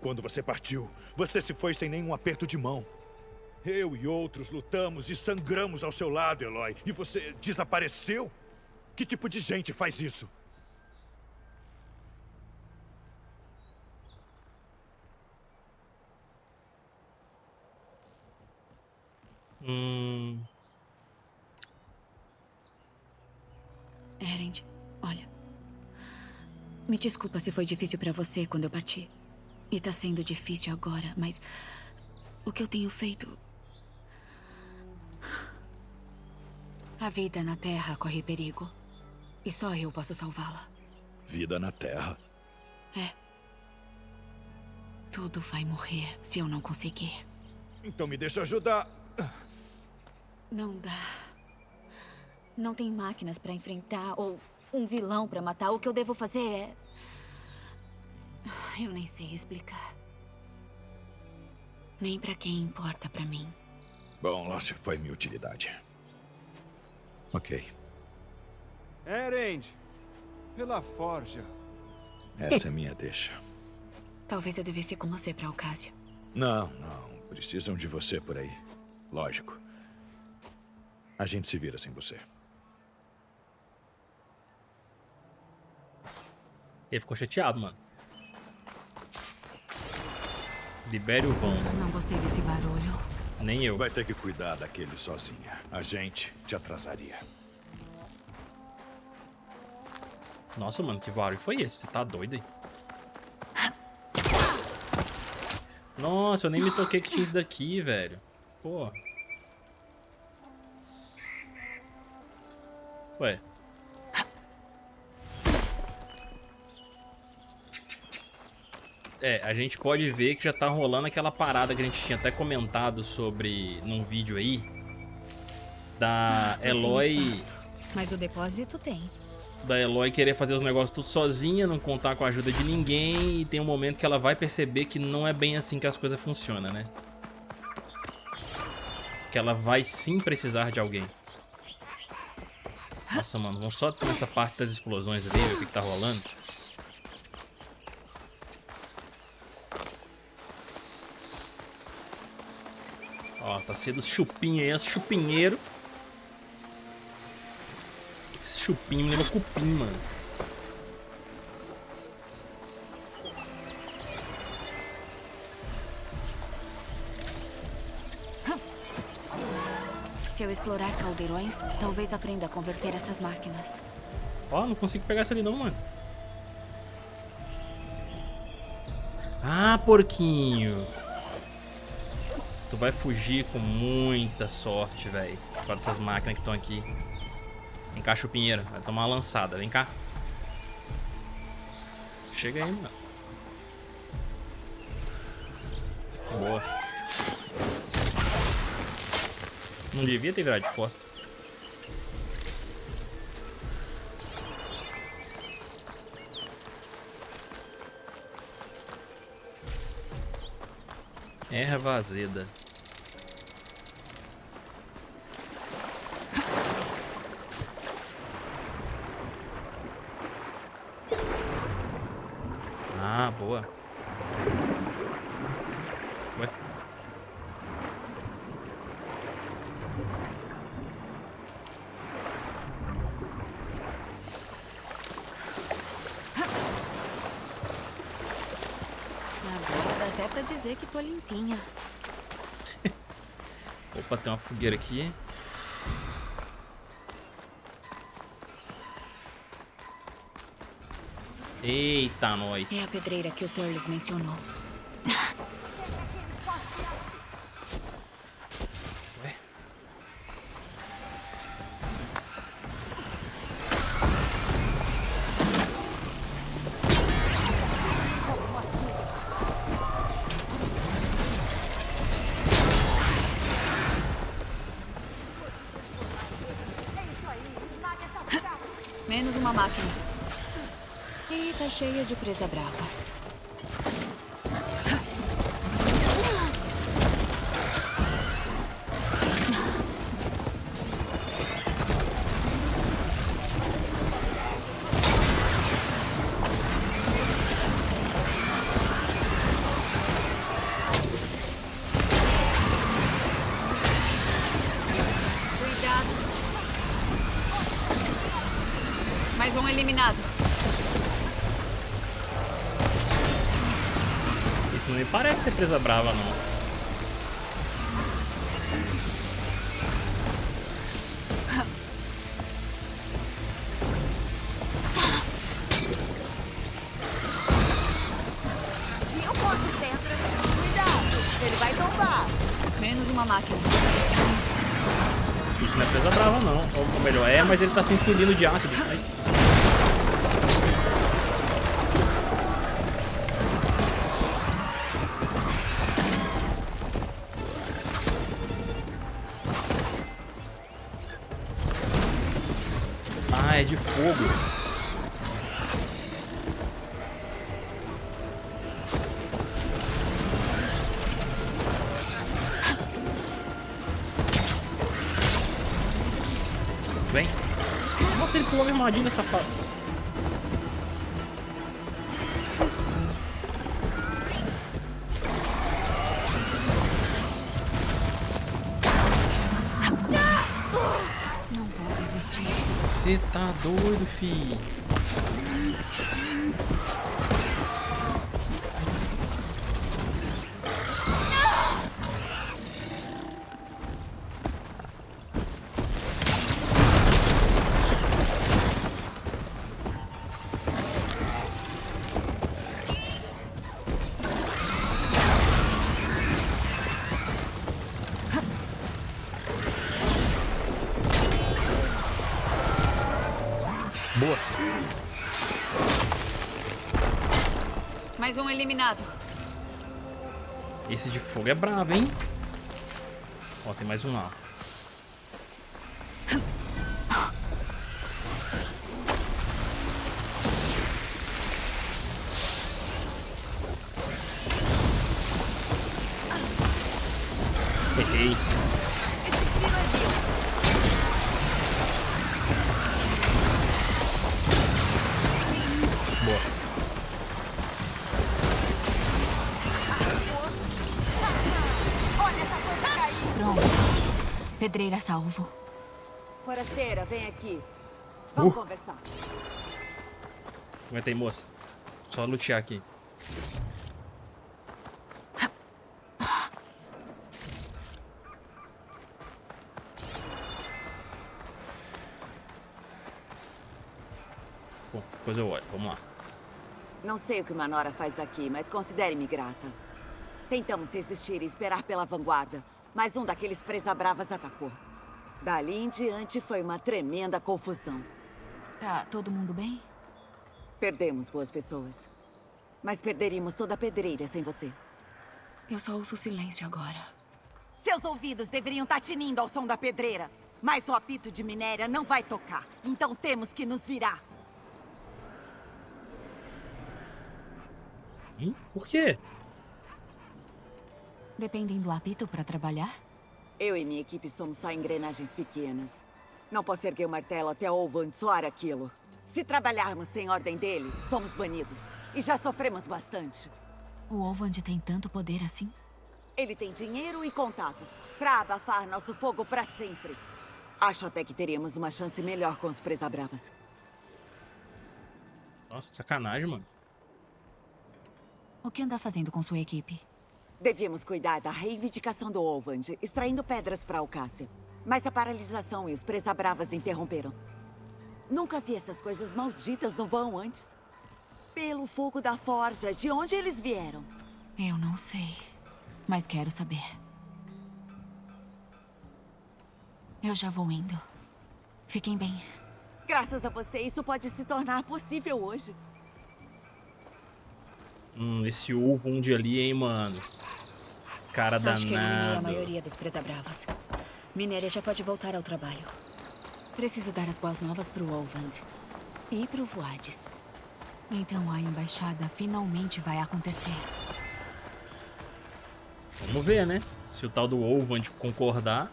quando você partiu, você se foi sem nenhum aperto de mão. Eu e outros lutamos e sangramos ao seu lado, Eloy. E você desapareceu? Que tipo de gente faz isso? Hum. Erend, olha. Me desculpa se foi difícil pra você quando eu parti. E tá sendo difícil agora, mas o que eu tenho feito. A vida na Terra corre perigo. E só eu posso salvá-la. Vida na Terra. É. Tudo vai morrer se eu não conseguir. Então me deixa ajudar. Não dá. Não tem máquinas pra enfrentar ou um vilão pra matar. O que eu devo fazer é. Eu nem sei explicar. Nem pra quem importa pra mim. Bom, se foi minha utilidade. Ok. Erend! Pela forja. Essa é minha deixa. Talvez eu devesse ir com você pra Alcásia. Não, não. Precisam de você por aí. Lógico. A gente se vira sem você. Ele ficou chateado, mano. Libere o vão. Não gostei desse barulho. Nem eu. Vai ter que cuidar daquele sozinha. A gente te atrasaria. Nossa, mano, que barulho foi esse? Você tá doido aí? Nossa, eu nem me toquei que tinha isso daqui, velho. Pô. Ué. É, a gente pode ver que já tá rolando aquela parada que a gente tinha até comentado sobre num vídeo aí. Da Tô sem Eloy. espaço. Mas o depósito tem. Da Eloy querer fazer os negócios tudo sozinha, não contar com a ajuda de ninguém. E tem um momento que ela vai perceber que não é bem assim que as coisas funcionam, né? Que ela vai sim precisar de alguém. Nossa, mano, vamos só nessa parte das explosões ali, ver o que, que tá rolando. Ó, tá sendo chupinho aí, esse chupinheiro. Esse chupinho me lembra cupim, mano. Se eu explorar caldeirões, talvez aprenda a converter essas máquinas. Ó, não consigo pegar essa ali não, mano. Ah, porquinho. Tu vai fugir com muita sorte, velho. Por causa dessas máquinas que estão aqui. Vem cá, chupinheiro. Vai tomar uma lançada. Vem cá. Chega aí, mano. Boa. Não devia ter virado de costa. Erva azeda. Ah, boa. Ué. Agora dá até pra dizer que tô limpinha. Opa, tem uma fogueira aqui. Eita, nós. É a pedreira que o Turles mencionou. Cheia de presa bravas. Ser presa brava, não. Eu posso pedra. Cuidado, ele vai tombar. Menos uma máquina. Isso não é presa brava, não. Ou, ou melhor, é, mas ele tá sem cilindro de ácido. Nossa, ele pulou a minha armadilha, safado. Você tá doido, fi. Esse de fogo é bravo, hein? Ó, tem mais um lá. Salvo. Forasteira, vem aqui. Vamos Uh. conversar. Aguenta aí, moça. Só lutear aqui. Bom, depois eu olho. Vamos lá. Não sei o que uma Nora faz aqui, mas considere-me grata. Tentamos resistir e esperar pela vanguarda, mas um daqueles presa-bravas atacou. Dali em diante foi uma tremenda confusão. Tá todo mundo bem? Perdemos boas pessoas. Mas perderíamos toda a pedreira sem você. Eu só ouço silêncio agora. Seus ouvidos deveriam estar tinindo ao som da pedreira. Mas o apito de minéria não vai tocar. Então temos que nos virar. Hum? Por quê? Dependem do apito para trabalhar? Eu e minha equipe somos só engrenagens pequenas. Não posso erguer o martelo até Ovan soar aquilo. Se trabalharmos sem ordem dele, somos banidos. E já sofremos bastante. O Ovand tem tanto poder assim? Ele tem dinheiro e contatos para abafar nosso fogo para sempre. Acho até que teríamos uma chance melhor com os presa-bravas. Nossa, sacanagem, mano. O que anda fazendo com sua equipe? Devíamos cuidar da reivindicação do Ovand, extraindo pedras para Alcácia. Mas a paralisação e os presa-bravas interromperam. Nunca vi essas coisas malditas no vão antes. Pelo fogo da forja, de onde eles vieram? Eu não sei, mas quero saber. Eu já vou indo. Fiquem bem. Graças a você, isso pode se tornar possível hoje. Hum, esse ovo de ali, hein, mano. Cara Acho que eliminei a maioria dos presa-bravas. Minéria já pode voltar ao trabalho. Preciso dar as boas novas pro Olvand. E pro Voades. Então a embaixada finalmente vai acontecer. Vamos ver, né? Se o tal do Ovand concordar.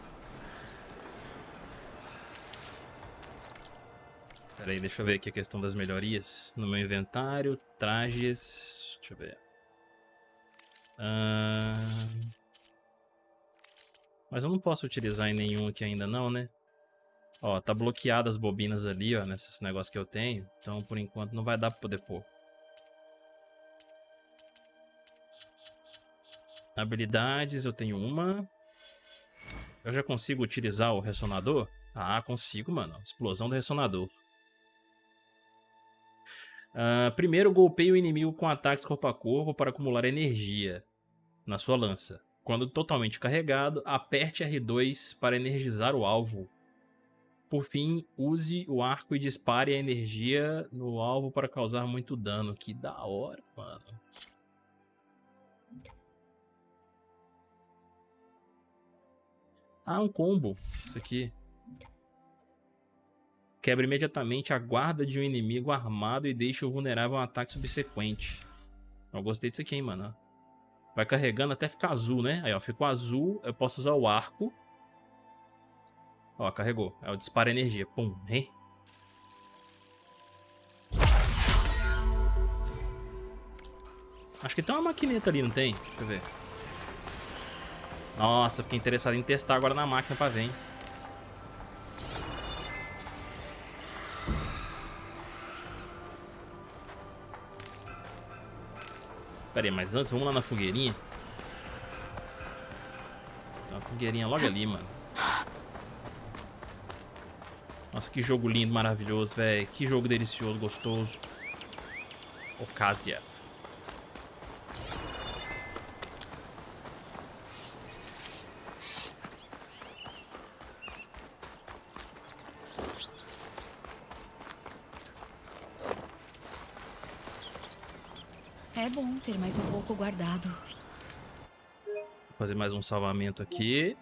Pera aí, deixa eu ver aqui a questão das melhorias. No meu inventário, trajes... Deixa eu ver. Ahn, Mas eu não posso utilizar em nenhum aqui ainda não, né? Ó, tá bloqueado as bobinas ali, ó, nesses negócios que eu tenho. Então, por enquanto, não vai dar pra poder pôr. Habilidades, eu tenho uma. Eu já consigo utilizar o ressonador? Ah, consigo, mano. Explosão do ressonador. Uh, primeiro, golpeie o inimigo com ataques corpo a corpo para acumular energia na sua lança. Quando totalmente carregado, aperte R2 para energizar o alvo. Por fim, use o arco e dispare a energia no alvo para causar muito dano. Que da hora, mano. Ah, um combo. Isso aqui. Quebra imediatamente a guarda de um inimigo armado e deixa-o vulnerável a um ataque subsequente. Eu gostei disso aqui, hein, mano. Vai carregando até ficar azul, né? Aí, ó, ficou azul. Eu posso usar o arco Ó, carregou. É o disparo energia. Pum, hein? Acho que tem uma maquineta ali, não tem? Deixa eu ver. Nossa, fiquei interessado em testar agora na máquina pra ver, hein? Pera aí, mas antes, vamos lá na fogueirinha. Tem uma fogueirinha logo ali, mano. Nossa, que jogo lindo, maravilhoso, velho. Que jogo delicioso, gostoso. Ocásia. Ter mais um pouco guardado. Vou fazer mais um salvamento aqui.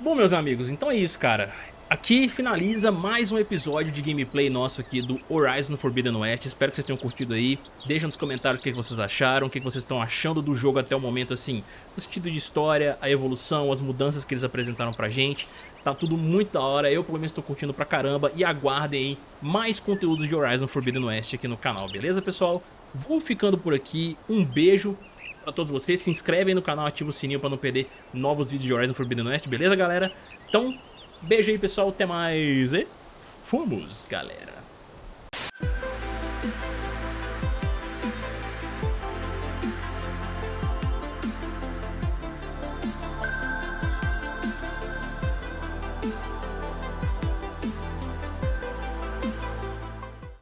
Bom, meus amigos, então é isso, cara. Aqui finaliza mais um episódio de gameplay nosso aqui do Horizon Forbidden West. Espero que vocês tenham curtido aí. Deixa nos comentários o que vocês acharam, o que vocês estão achando do jogo até o momento, assim, o sentido de história, a evolução, as mudanças que eles apresentaram pra gente. Tá tudo muito da hora, eu pelo menos tô curtindo pra caramba e aguardem aí mais conteúdos de Horizon Forbidden West aqui no canal, beleza, pessoal? Vou ficando por aqui, um beijo, a todos vocês. Se inscrevem no canal, ativa o sininho para não perder novos vídeos de Horizon Forbidden West, beleza, galera? Então, beijo aí, pessoal. Até mais e fomos, galera.